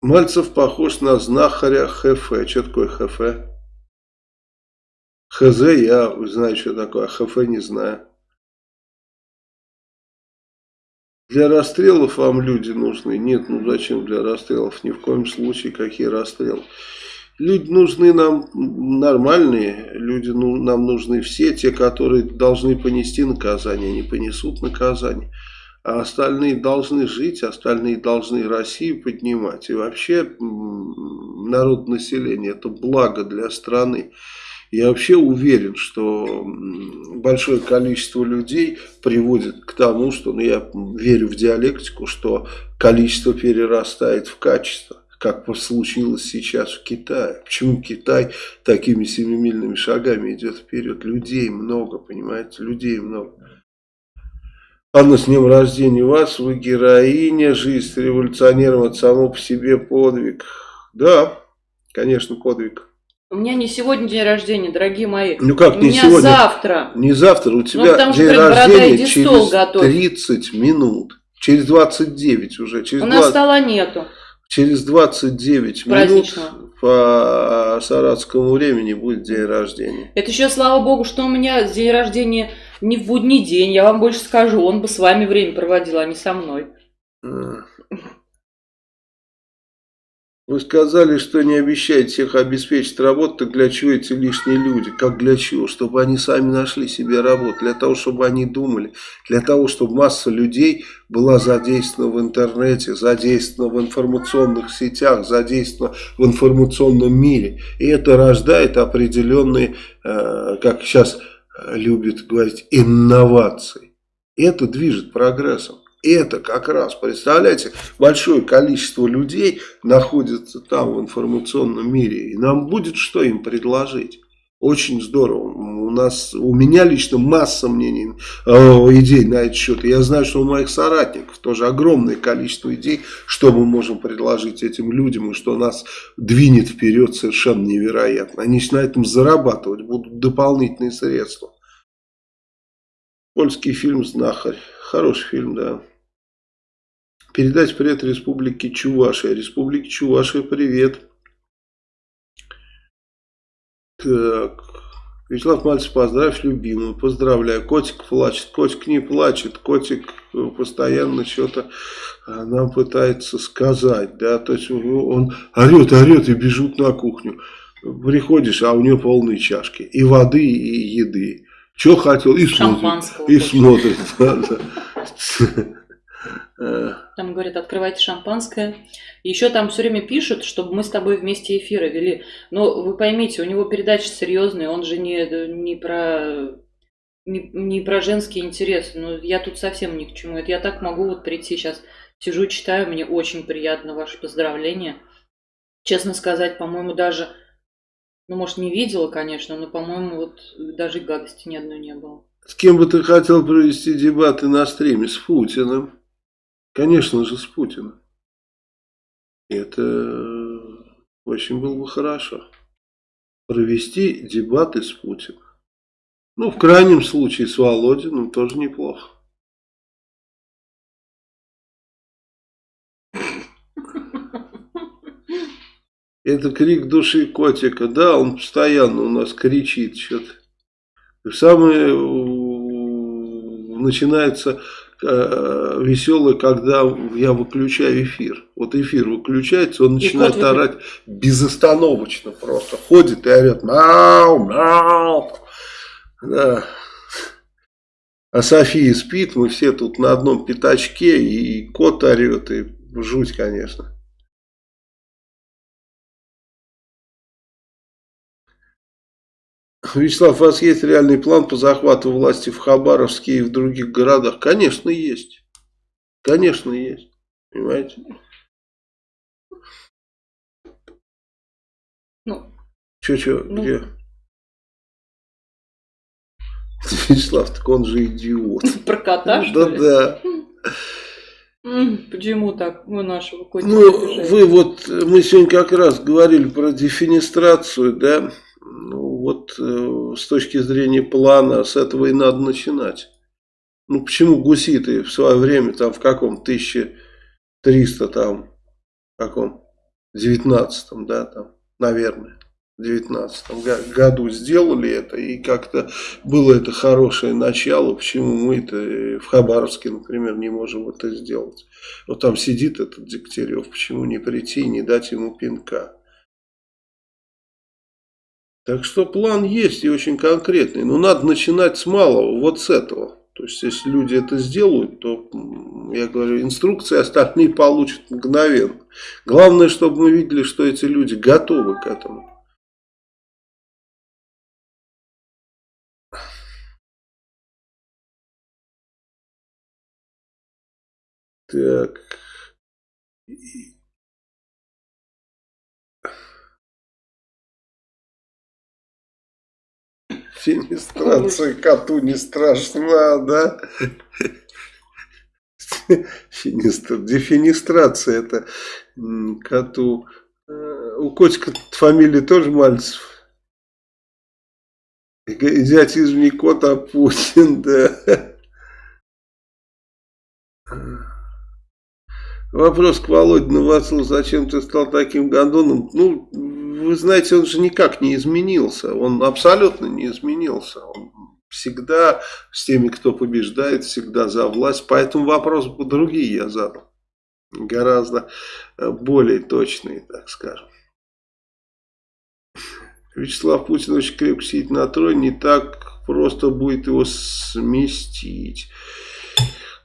Мальцев похож на знахаря ХФ. Что такое ХФ? ХЗ я знаю, что такое, а ХФ не знаю. Для расстрелов вам люди нужны? Нет, ну зачем для расстрелов? Ни в коем случае, какие расстрелы. Люди нужны нам нормальные, люди ну, нам нужны все, те, которые должны понести наказание, они понесут наказание. А остальные должны жить, остальные должны Россию поднимать. И вообще народ населения это благо для страны. Я вообще уверен, что большое количество людей приводит к тому, что, ну я верю в диалектику, что количество перерастает в качество как случилось сейчас в Китае. Почему Китай такими семимильными шагами идет вперед? Людей много, понимаете, людей много. Анна, с днем рождения вас, вы героиня, жизнь с революционером, это само по себе подвиг. Да, конечно, подвиг. У меня не сегодня день рождения, дорогие мои. Ну как у не меня сегодня? завтра. Не завтра, у тебя ну, день рождения через 30 минут. Через 29 уже. Через У нас 20... стола нету. Через 29 минут по саратскому времени будет день рождения. Это еще слава богу, что у меня день рождения не в будний день. Я вам больше скажу, он бы с вами время проводил, а не со мной. А. Вы сказали, что не обещаете всех обеспечить работу, так для чего эти лишние люди? Как для чего? Чтобы они сами нашли себе работу, для того, чтобы они думали, для того, чтобы масса людей была задействована в интернете, задействована в информационных сетях, задействована в информационном мире. И это рождает определенные, э, как сейчас любят говорить, инновации. Это движет прогрессом это как раз, представляете, большое количество людей находится там в информационном мире, и нам будет что им предложить. Очень здорово. У нас, у меня лично масса мнений, э, идей на этот счет. я знаю, что у моих соратников тоже огромное количество идей, что мы можем предложить этим людям, и что нас двинет вперед совершенно невероятно. Они на этом зарабатывать будут дополнительные средства. Польский фильм «Знахарь». Хороший фильм, да. Передать привет Республике Чувашия. Республике Чувашия привет. Так. Вячеслав Мальцев, поздравь любимую. Поздравляю. Котик плачет. Котик не плачет. Котик постоянно что-то а, нам пытается сказать. Да? То есть он орет, орет и бежит на кухню. Приходишь, а у него полные чашки. И воды, и еды. Что хотел? И смотрит. И смотрит. Там говорят, открывайте шампанское. Еще там все время пишут, чтобы мы с тобой вместе эфиры вели. Но вы поймите, у него передачи серьезные, он же не, не про не, не про женские интересы. Но я тут совсем ни к чему. Это я так могу вот прийти сейчас, сижу, читаю, мне очень приятно ваше поздравление. Честно сказать, по-моему, даже, ну, может, не видела, конечно, но, по-моему, вот даже гадости ни одной не было. С кем бы ты хотел провести дебаты на стриме? С Путиным. Конечно же, с Путиным. Это очень было бы хорошо. Провести дебаты с Путиным. Ну, в крайнем случае, с Володиным тоже неплохо. Это крик души котика. Да, он постоянно у нас кричит что-то. Самое начинается э, веселое, когда я выключаю эфир. Вот эфир выключается, он начинает орать безостановочно просто. Ходит и орет мяу, мяу. Да. А София спит, мы все тут на одном пятачке, и кот орет, и жуть, конечно. Вячеслав, у вас есть реальный план по захвату власти в Хабаровске и в других городах? Конечно, есть. Конечно, есть. Понимаете? Ну. Че-че, ну, где? Вячеслав, так он же идиот. Про кота, что ли? Да, да. Почему так? Мы нашего котика Ну, вы вот, мы сегодня как раз говорили про дефинистрацию, да? Ну, вот э, с точки зрения плана, с этого и надо начинать. Ну, почему гуситы в свое время, там, в каком 1300, там, в каком 19 да, там, наверное, в 19 году сделали это, и как-то было это хорошее начало, почему мы это в Хабаровске, например, не можем это сделать. Вот там сидит этот Дегтярев, почему не прийти и не дать ему пинка. Так что план есть и очень конкретный. Но надо начинать с малого, вот с этого. То есть, если люди это сделают, то, я говорю, инструкции остальные получат мгновенно. Главное, чтобы мы видели, что эти люди готовы к этому. Так. Финистрация коту не страшна, да? Финистр... Дефинистрация это коту. Э, у котика фамилия тоже Мальцев. Идиотизм не кот, а Путин, да. Вопрос к Володе Новоцелу, зачем ты стал таким гондоном? Ну, вы знаете, он же никак не изменился. Он абсолютно не изменился. Он всегда с теми, кто побеждает, всегда за власть. Поэтому вопрос другие я задал. Гораздо э, более точные, так скажем. Вячеслав Путин очень крепко сидит на троне, не так просто будет его сместить.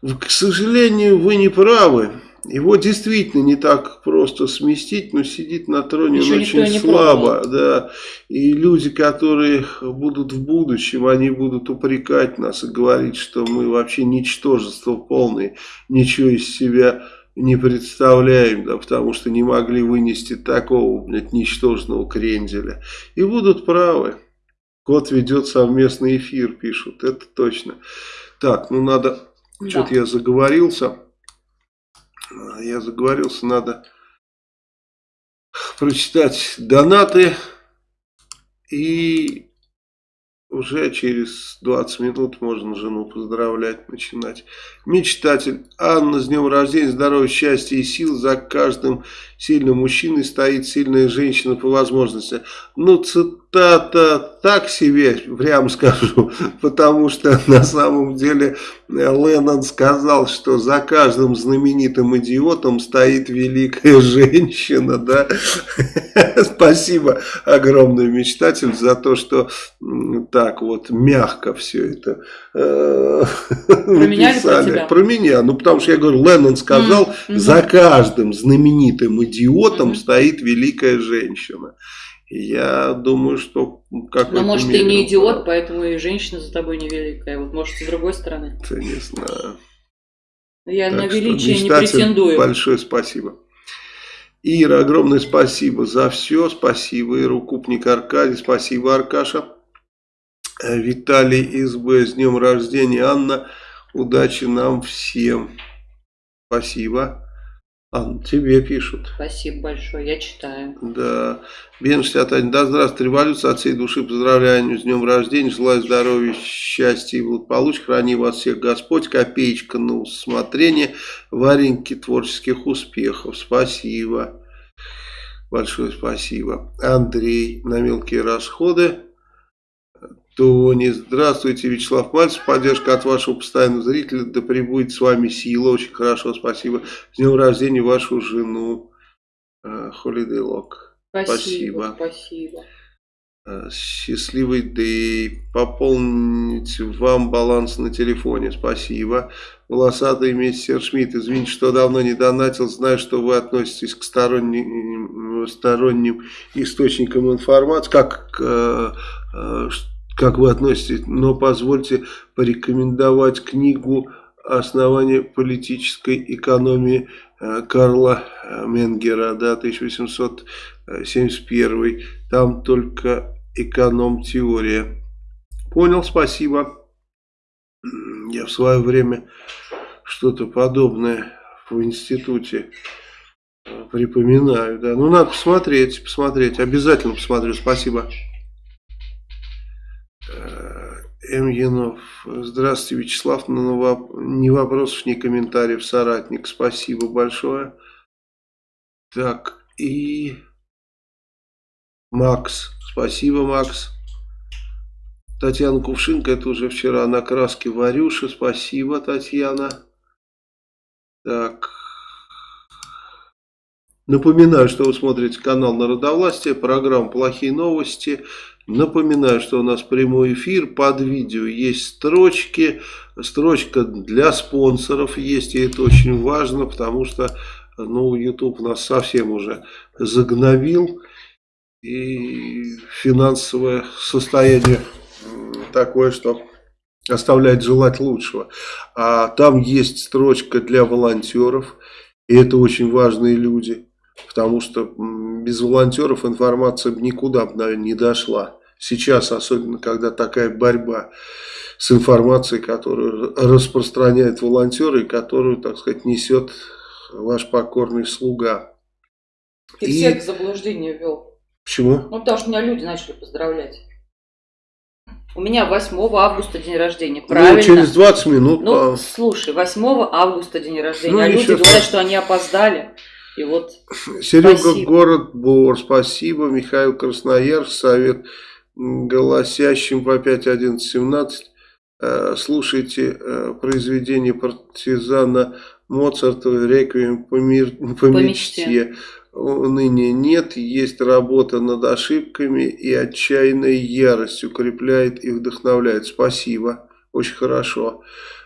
К сожалению, вы не правы. Его действительно не так просто сместить, но сидит на троне он очень слабо. Да. И люди, которые будут в будущем, они будут упрекать нас и говорить, что мы вообще ничтожество полное, ничего из себя не представляем, да, потому что не могли вынести такого, блядь, ничтожного кренделя. И будут правы. Кот ведет совместный эфир, пишут, это точно. Так, ну надо, да. что-то я заговорился. Я заговорился, надо прочитать донаты и уже через 20 минут можно жену поздравлять, начинать. Мечтатель. Анна, с днем рождения, здоровья, счастья и сил. За каждым сильным мужчиной стоит сильная женщина по возможности. Ну, цитата так себе, прямо скажу, потому что на самом деле Леннон сказал, что за каждым знаменитым идиотом стоит великая женщина, да. Спасибо огромное, мечтатель, за то, что так вот мягко все это э, тебя? Про меня, ну потому что я говорю, Леннон сказал, за каждым знаменитым идиотом стоит великая женщина. Я думаю, что как Но может ты не идиот, поэтому и женщина за тобой невеликая. Вот может с другой стороны. Ты не знаю. Я так на величие что, не претендую. Большое спасибо. Ира, огромное спасибо за все. Спасибо, Ира, Купник Аркадий. Спасибо, Аркаша. Виталий СБ, с днем рождения. Анна, удачи нам всем. Спасибо. Анна, тебе пишут. Спасибо большое, я читаю. Да. Бен 61. Да здравствуй, революция от всей души. Поздравляю с днем рождения. Желаю здоровья, счастья и благополучия. Храни вас всех Господь. Копеечка на усмотрение. Вареньки творческих успехов. Спасибо. Большое спасибо. Андрей на мелкие расходы. Тони, здравствуйте, Вячеслав Мальцев, поддержка от вашего постоянного зрителя, да пребудет с вами сила, очень хорошо, спасибо. С днем рождения вашу жену, Холидей Лок. Спасибо, спасибо. Э, счастливый дэй. Пополнить вам баланс на телефоне. Спасибо. Волосатый мистер Шмидт. Извините, что давно не донатил. Знаю, что вы относитесь к сторонним, сторонним источникам информации. Как э, э, как вы относитесь, но позвольте порекомендовать книгу «Основание политической экономии» Карла Менгера, да, 1871. Там только эконом-теория. Понял, спасибо. Я в свое время что-то подобное в институте э, припоминаю, да. Ну, надо посмотреть, посмотреть. Обязательно посмотрю, спасибо. М. Янов. Здравствуйте, Вячеслав. Ну, ни вопросов, ни комментариев, соратник. Спасибо большое. Так, и... Макс. Спасибо, Макс. Татьяна Кувшинка, это уже вчера на краске Варюша. Спасибо, Татьяна. Так. Напоминаю, что вы смотрите канал Народовластия, программа «Плохие новости». Напоминаю, что у нас прямой эфир, под видео есть строчки, строчка для спонсоров есть, и это очень важно, потому что ну, YouTube нас совсем уже загновил, и финансовое состояние такое, что оставляет желать лучшего. А там есть строчка для волонтеров, и это очень важные люди, потому что без волонтеров информация никуда бы, наверное, не дошла сейчас, особенно когда такая борьба с информацией, которую распространяют волонтеры, и которую, так сказать, несет ваш покорный слуга. Ты и... всех в заблуждение ввел. Почему? Ну, потому что меня люди начали поздравлять. У меня 8 августа день рождения, правильно? Ну, через 20 минут. Ну, по... слушай, 8 августа день рождения, ну, а люди говорят, так. что они опоздали. И вот Серега, спасибо. город Бор, спасибо. Михаил Красноярск, совет голосящим по 5.11.17. Э, слушайте э, произведение партизана Моцартова «Реквием по, мир, по, по мечте». мечте ныне нет, есть работа над ошибками и отчаянная ярость укрепляет и вдохновляет. Спасибо, очень хорошо.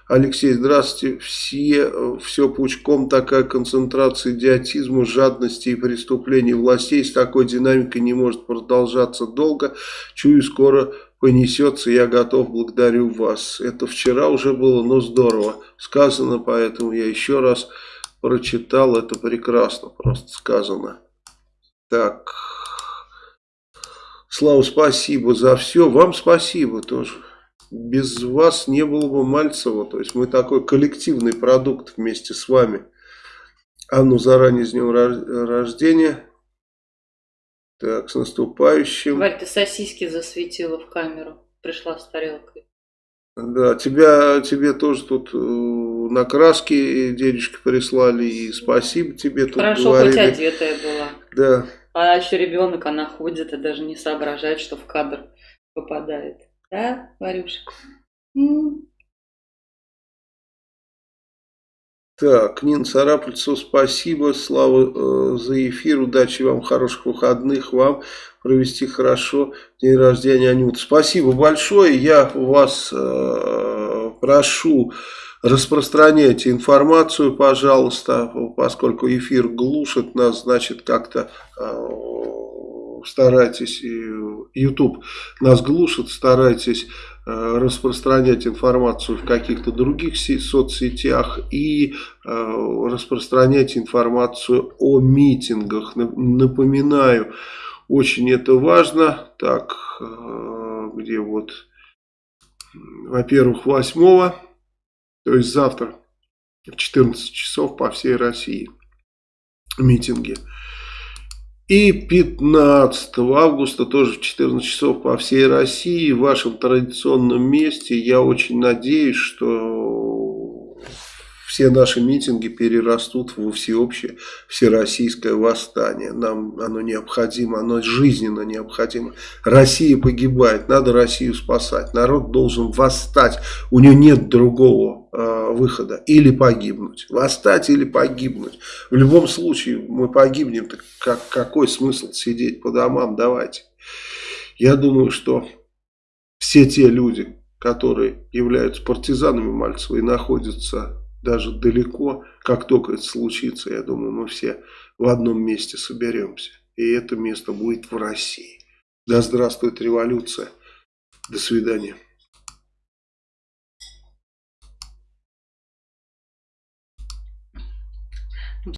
Алексей, здравствуйте. Все, все пучком такая концентрация идиотизма, жадности и преступлений властей с такой динамикой не может продолжаться долго. Чую, скоро понесется, я готов, благодарю вас. Это вчера уже было, но здорово сказано, поэтому я еще раз прочитал, это прекрасно просто сказано. Так, Слава, спасибо за все, вам спасибо тоже. Без вас не было бы Мальцева, то есть мы такой коллективный продукт вместе с вами. Анну заранее с днем рождения. Так, с наступающим. Варь, ты сосиски засветила в камеру. Пришла с тарелкой. Да, тебя, тебе тоже тут э, на краске денежки прислали, и спасибо тебе тут Хорошо, говорили. хоть одетая была. Да. А еще ребенок, она ходит и даже не соображает, что в кадр попадает. Да, Варюшек? Так, Нина Царапульцев, спасибо, Слава, э, за эфир, удачи вам, хороших выходных вам, провести хорошо день рождения Анюты. Спасибо большое, я вас э, прошу, распространяйте информацию, пожалуйста, поскольку эфир глушит нас, значит, как-то э, старайтесь, YouTube нас глушит, старайтесь Э, распространять информацию в каких-то других соцсетях и э, распространять информацию о митингах. Напоминаю, очень это важно. Так, э, где вот, во-первых, 8 то есть завтра в 14 часов по всей России митинги. И 15 августа, тоже в 14 часов по всей России, в вашем традиционном месте. Я очень надеюсь, что все наши митинги перерастут во всеобщее всероссийское восстание. Нам оно необходимо, оно жизненно необходимо. Россия погибает, надо Россию спасать. Народ должен восстать, у него нет другого Э, выхода. Или погибнуть. Восстать или погибнуть. В любом случае мы погибнем. Так как, какой смысл сидеть по домам? Давайте. Я думаю, что все те люди, которые являются партизанами Мальцева и находятся даже далеко, как только это случится, я думаю, мы все в одном месте соберемся. И это место будет в России. Да здравствует революция. До свидания.